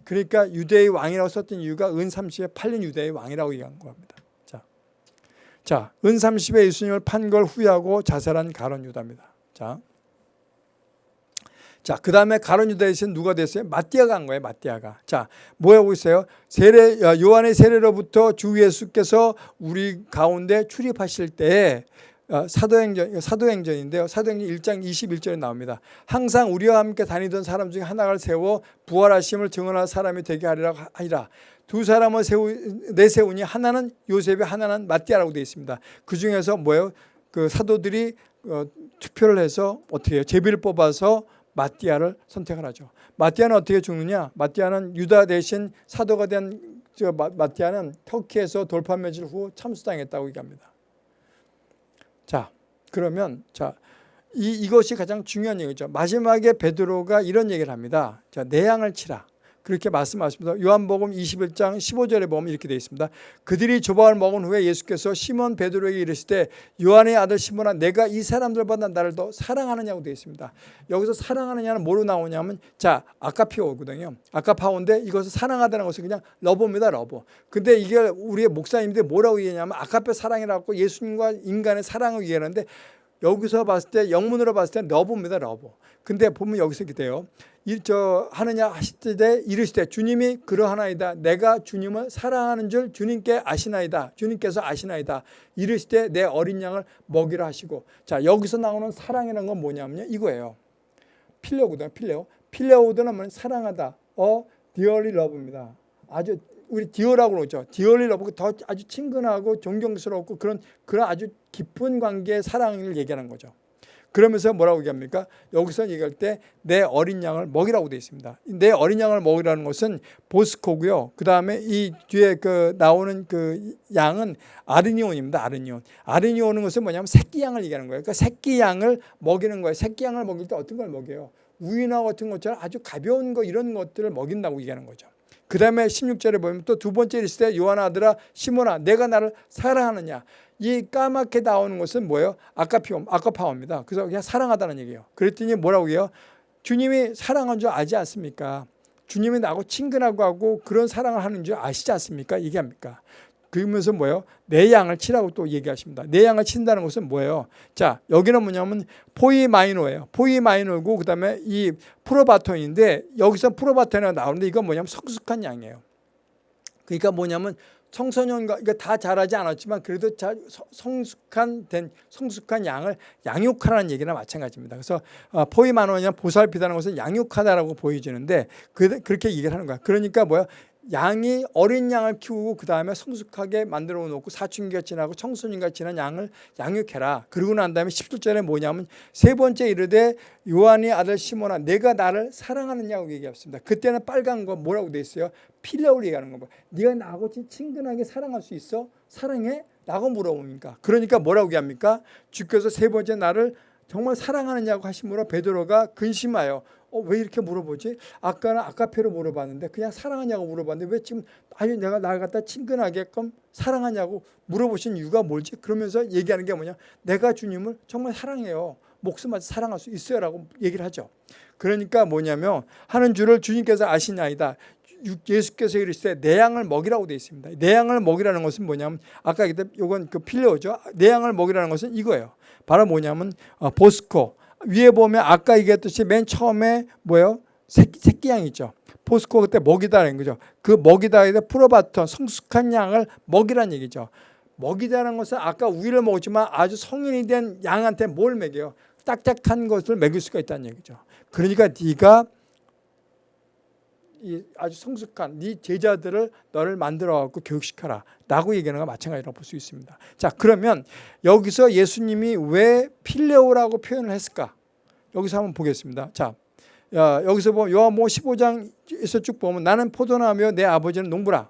그러니까 유대의 왕이라고 썼던 이유가 은 30에 팔린 유대의 왕이라고 얘기한 겁니다. 자, 자, 은 30에 예수님을 판 걸 후회하고 자살한 가론 유다입니다. 자, 자, 그 다음에 가론 유다에서 누가 됐어요? 마띠아가 한 거예요. 마띠아가. 자, 뭐 하고 있어요? 세례 요한의 세례로부터 주 예수께서 우리 가운데 출입하실 때 어, 사도행전, 사도행전인데요. 사도행전 1장 21절에 나옵니다. 항상 우리와 함께 다니던 사람 중에 하나를 세워 부활하심을 증언할 사람이 되게 하리라 하리라. 두 사람을 세우, 내세우니 하나는 요셉이 하나는 마띠아라고 되어 있습니다. 그 중에서 뭐예요? 그 사도들이 어, 투표를 해서 어떻게 해요? 제비를 뽑아서 마띠아를 선택을 하죠. 마띠아는 어떻게 죽느냐? 마띠아는 유다 대신 사도가 된저 마띠아는 터키에서 돌파 매질 후 참수당했다고 얘기합니다. 자, 그러면 자, 이, 이것이 가장 중요한 얘기죠. 마지막에 베드로가 이런 얘기를 합니다. 자, 내 양을 치라. 그렇게 말씀하십니다. 요한복음 21장 15절에 보면 이렇게 되어 있습니다. 그들이 조반을 먹은 후에 예수께서 시몬 베드로에게 이르시되 요한의 아들 시몬아 내가 이 사람들보다 나를 더 사랑하느냐고 되어 있습니다. 여기서 사랑하느냐는 뭐로 나오냐면 자 아가파오거든요. 아가파오인데 이것을 사랑하다는 것은 그냥 love입니다. love. 근데 이게 우리의 목사님들이 뭐라고 얘기하냐면 아가페 사랑이라고 예수님과 인간의 사랑을 얘기하는데 여기서 봤을 때 영문으로 봤을 때 love입니다. love. 근데 보면 여기서 이렇게 돼요. 저 하느냐 때 이르시되 주님이 그러하나이다. 내가 주님을 사랑하는 줄 주님께 아시나이다. 주님께서 아시나이다. 이르시되 내 어린 양을 먹이라 하시고. 자 여기서 나오는 사랑이라는 건 뭐냐면요. 이거예요. 필레오거든요 필레오. 필레오드는 뭐 사랑하다. 어 dearly love입니다. 아주 우리 디어라고 그러죠. dearly love 더 아주 친근하고 존경스럽고 그런 그런 아주 깊은 관계의 사랑을 얘기하는 거죠 그러면서 뭐라고 얘기합니까? 여기서 얘기할 때 내 어린 양을 먹이라고 되어 있습니다. 내 어린 양을 먹이라는 것은 보스코고요. 그 다음에 이 뒤에 그 나오는 그 양은 아르니온입니다. 아르니온. 아르니온은 것은 뭐냐면 새끼 양을 얘기하는 거예요. 그러니까 새끼 양을 먹이는 거예요. 새끼 양을 먹일 때 어떤 걸 먹여요? 우유나 같은 것처럼 아주 가벼운 거 이런 것들을 먹인다고 얘기하는 거죠. 그 다음에 16절에 보면 또 두 번째 때 요한 아들아 시몬아 내가 나를 사랑하느냐 이 까맣게 나오는 것은 뭐예요? 아까피움, 아까파워입니다. 그래서 그냥 사랑하다는 얘기예요. 그랬더니 뭐라고 해요? 주님이 사랑한 줄 아지 않습니까? 주님이 나하고 친근하고 하고 그런 사랑을 하는 줄 아시지 않습니까? 얘기합니까? 그러면서 뭐예요? 내 양을 치라고 또 얘기하십니다. 내 양을 친다는 것은 뭐예요? 자, 여기는 뭐냐면 포이 마이노예요. 포이 마이노고 그다음에 이 프로바톤인데 여기서 프로바톤이 나오는데 이건 뭐냐면 성숙한 양이에요. 그러니까 뭐냐면 청소년과 이거 다 자라지 않았지만 그래도 자, 성숙한 된 성숙한 양을 양육하라는 얘기나 마찬가지입니다. 그래서 어, 포이마노냐 보살피다는 것은 양육하다라고 보여지는데 그, 그렇게 얘기를 하는 거야. 그러니까 뭐야? 양이 어린 양을 키우고 그 다음에 성숙하게 만들어 놓고 사춘기가 지나고 청소년과 지난 양을 양육해라. 그러고 난 다음에 17절에 뭐냐면 세 번째 이르되 요한의 아들 시몬아 내가 나를 사랑하느냐고 얘기했습니다. 그때는 빨간 거 뭐라고 돼 있어요? 필레오를 얘기하는 거. 네가 나하고 친근하게 사랑할 수 있어? 사랑해? 라고 물어보니까 그러니까 뭐라고 얘기합니까? 주께서 세 번째 나를 정말 사랑하느냐고 하심으로 베드로가 근심하여 어, 왜 이렇게 물어보지? 아까는 아까페로 물어봤는데 그냥 사랑하냐고 물어봤는데 왜 지금 아니 내가 날 갖다 친근하게끔 사랑하냐고 물어보신 이유가 뭘지? 그러면서 얘기하는 게 뭐냐? 내가 주님을 정말 사랑해요. 목숨마저 사랑할 수 있어요라고 얘기를 하죠. 그러니까 뭐냐면 하는 줄을 주님께서 아시나이다. 예수께서 이르시되 내 양을 먹이라고 되어 있습니다. 내 양을 먹이라는 것은 뭐냐면 아까 이건 그 필요죠. 내 양을 먹이라는 것은 이거예요. 바로 뭐냐면 어, 보스코 위에 보면 아까 얘기했듯이 맨 처음에 뭐예요? 새끼, 새끼 양 있죠. 포스코 그때 먹이다라는 거죠. 그 먹이다에 풀어봤던 성숙한 양을 먹이라는 얘기죠. 먹이다라는 것은 아까 우유를 먹었지만 아주 성인이 된 양한테 뭘 먹여요? 딱딱한 것을 먹일 수가 있다는 얘기죠. 그러니까 네가 이 아주 성숙한 네 제자들을 너를 만들어 갖고 교육시켜라. 라고 얘기하는 거 마찬가지라고 볼 수 있습니다. 자 그러면 여기서 예수님이 왜 필레오라고 표현을 했을까? 여기서 한번 보겠습니다. 자 여기서 보면 요한복음 15장에서 쭉 보면 나는 포도나무며 내 아버지는 농부라.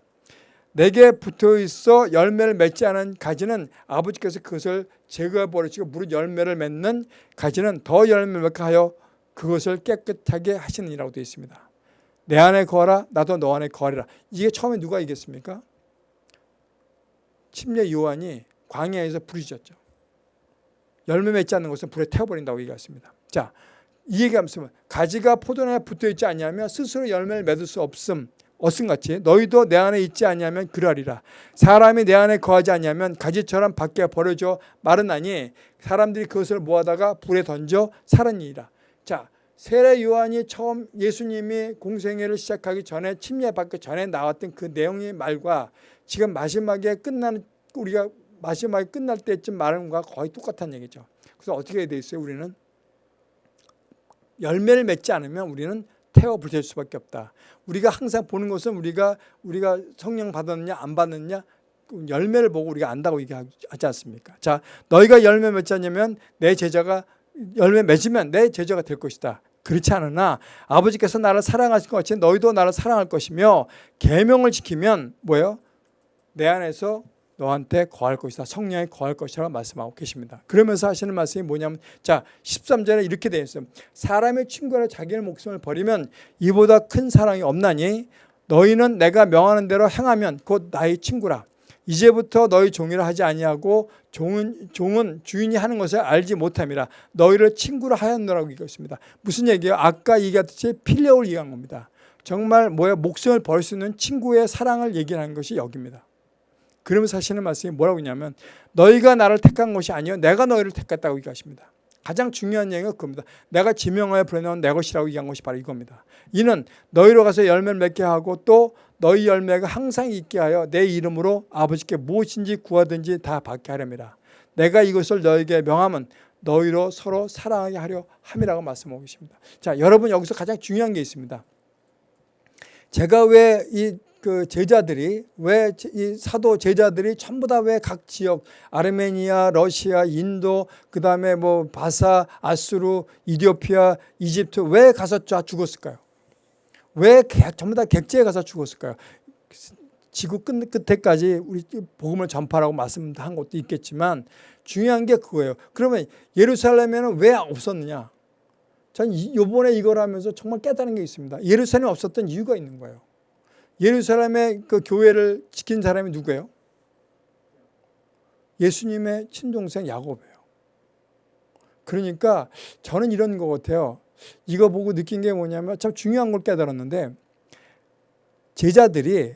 내게 붙어 있어 열매를 맺지 않은 가지는 아버지께서 그것을 제거해 버리시고 무릇 열매를 맺는 가지는 더 열매를 맺게 하여 그것을 깨끗하게 하시느니라고 되어 있습니다 내 안에 거하라 나도 너 안에 거하리라. 이게 처음에 누가 이겼습니까? 침례 요한이 광야에서 부르짖었죠. 열매 맺지 않는 것은 불에 태워버린다고 얘기했습니다. 자, 이 얘기하면서 가지가 포도나무에 붙어있지 않냐면 스스로 열매를 맺을 수 없음. 어슴같이 너희도 내 안에 있지 않냐면 그러하리라. 사람이 내 안에 거하지 않냐면 가지처럼 밖에 버려져 마르나니 사람들이 그것을 모아다가 불에 던져 살았니라. 자 세례 요한이 처음 예수님이 공생애를 시작하기 전에 침례받기 전에 나왔던 그 내용의 말과 지금 마지막에 끝나는 우리가 마지막에 끝날 때쯤 말하는 것과 거의 똑같은 얘기죠. 그래서 어떻게 돼 있어요? 우리는 열매를 맺지 않으면 우리는 태워 부실 수밖에 없다. 우리가 항상 보는 것은 우리가 우리가 성령 받았느냐 안 받느냐 열매를 보고 우리가 안다고 얘기하지 않습니까? 자, 너희가 열매 않으면 내 제자가 열매 맺으면 내 제자가 될 것이다. 그렇지 않으나 아버지께서 나를 사랑하신 것 같이 너희도 나를 사랑할 것이며 계명을 지키면 뭐예요? 내 안에서 너한테 거할 것이다. 성령에 거할 것이라고 말씀하고 계십니다. 그러면서 하시는 말씀이 뭐냐면 자 13절에 이렇게 되어 있어요. 사람의 친구라 자기의 목숨을 버리면 이보다 큰 사랑이 없나니 너희는 내가 명하는 대로 행하면 곧 나의 친구라. 이제부터 너희 종이라 하지 아니하고 종은, 종은 주인이 하는 것을 알지 못함이라 너희를 친구로 하였노라고 얘기했습니다. 무슨 얘기예요? 아까 얘기했듯이 필레오를 얘기한 겁니다. 정말 뭐야 목숨을 벌수 있는 친구의 사랑을 얘기하는 것이 여기입니다. 그러면서 하시는 말씀이 뭐라고 했냐면 너희가 나를 택한 것이 아니요 내가 너희를 택했다고 얘기하십니다. 가장 중요한 얘기가 그겁니다. 내가 지명하여 보내놓은 내 것이라고 얘기한 것이 바로 이겁니다. 이는 너희로 가서 열매를 맺게 하고 또 너희 열매가 항상 있게 하여 내 이름으로 아버지께 무엇인지 구하든지 다 받게 하렵니다. 내가 이것을 너에게 명하면 너희로 서로 사랑하게 하려 함이라고 말씀하고 계십니다. 자, 여러분 여기서 가장 중요한 게 있습니다. 제가 왜이 그 제자들이 왜 이 사도 제자들이 전부 다 왜 각 지역 아르메니아, 러시아, 인도, 그다음에 뭐 바사, 아수르, 이디오피아, 이집트 왜 가서 다 죽었을까요? 왜 전부 다 객지에 가서 죽었을까요? 지구 끝, 끝에까지 우리 복음을 전파라고 말씀한 것도 있겠지만 중요한 게 그거예요. 그러면 예루살렘에는 왜 없었느냐? 전 이번에 이걸 하면서 정말 깨달은 게 있습니다. 예루살렘에 없었던 이유가 있는 거예요. 예루살렘의 그 교회를 지킨 사람이 누구예요? 예수님의 친동생 야곱이에요. 그러니까 저는 이런 것 같아요. 이거 보고 느낀 게 뭐냐면 참 중요한 걸 깨달았는데 제자들이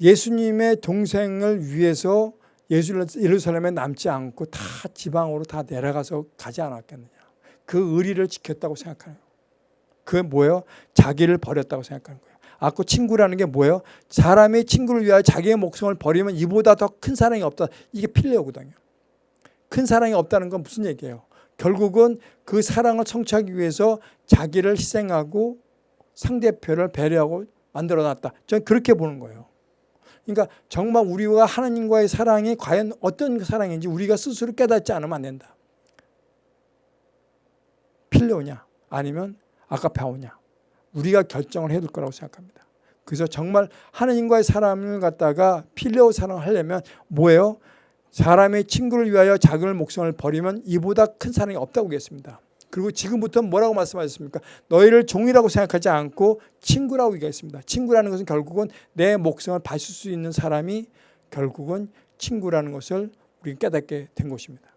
예수님의 동생을 위해서 예루살렘에 남지 않고 다 지방으로 다 내려가서 가지 않았겠느냐. 그 의리를 지켰다고 생각하는 거예요. 그게 뭐예요? 자기를 버렸다고 생각하는 거예요. 아까 친구라는 게 뭐예요? 사람이 친구를 위하여 자기의 목숨을 버리면 이보다 더 큰 사랑이 없다. 이게 필레오거든요. 큰 사랑이 없다는 건 무슨 얘기예요? 결국은 그 사랑을 성취하기 위해서 자기를 희생하고 상대편을 배려하고 만들어놨다. 저는 그렇게 보는 거예요. 그러니까 정말 우리와 하나님과의 사랑이 과연 어떤 사랑인지 우리가 스스로 깨닫지 않으면 안 된다. 필레오냐 아니면 아까페오냐 우리가 결정을 해둘 거라고 생각합니다. 그래서 정말 하나님과의 사랑을 갖다가 필레오 사랑을 하려면 뭐예요? 사람의 친구를 위하여 자기의 목숨을 버리면 이보다 큰 사랑이 없다고 얘기했습니다. 그리고 지금부터 뭐라고 말씀하셨습니까? 너희를 종이라고 생각하지 않고 친구라고 얘기했습니다. 친구라는 것은 결국은 내 목숨을 바칠 수 있는 사람이 결국은 친구라는 것을 우리가 깨닫게 된 것입니다.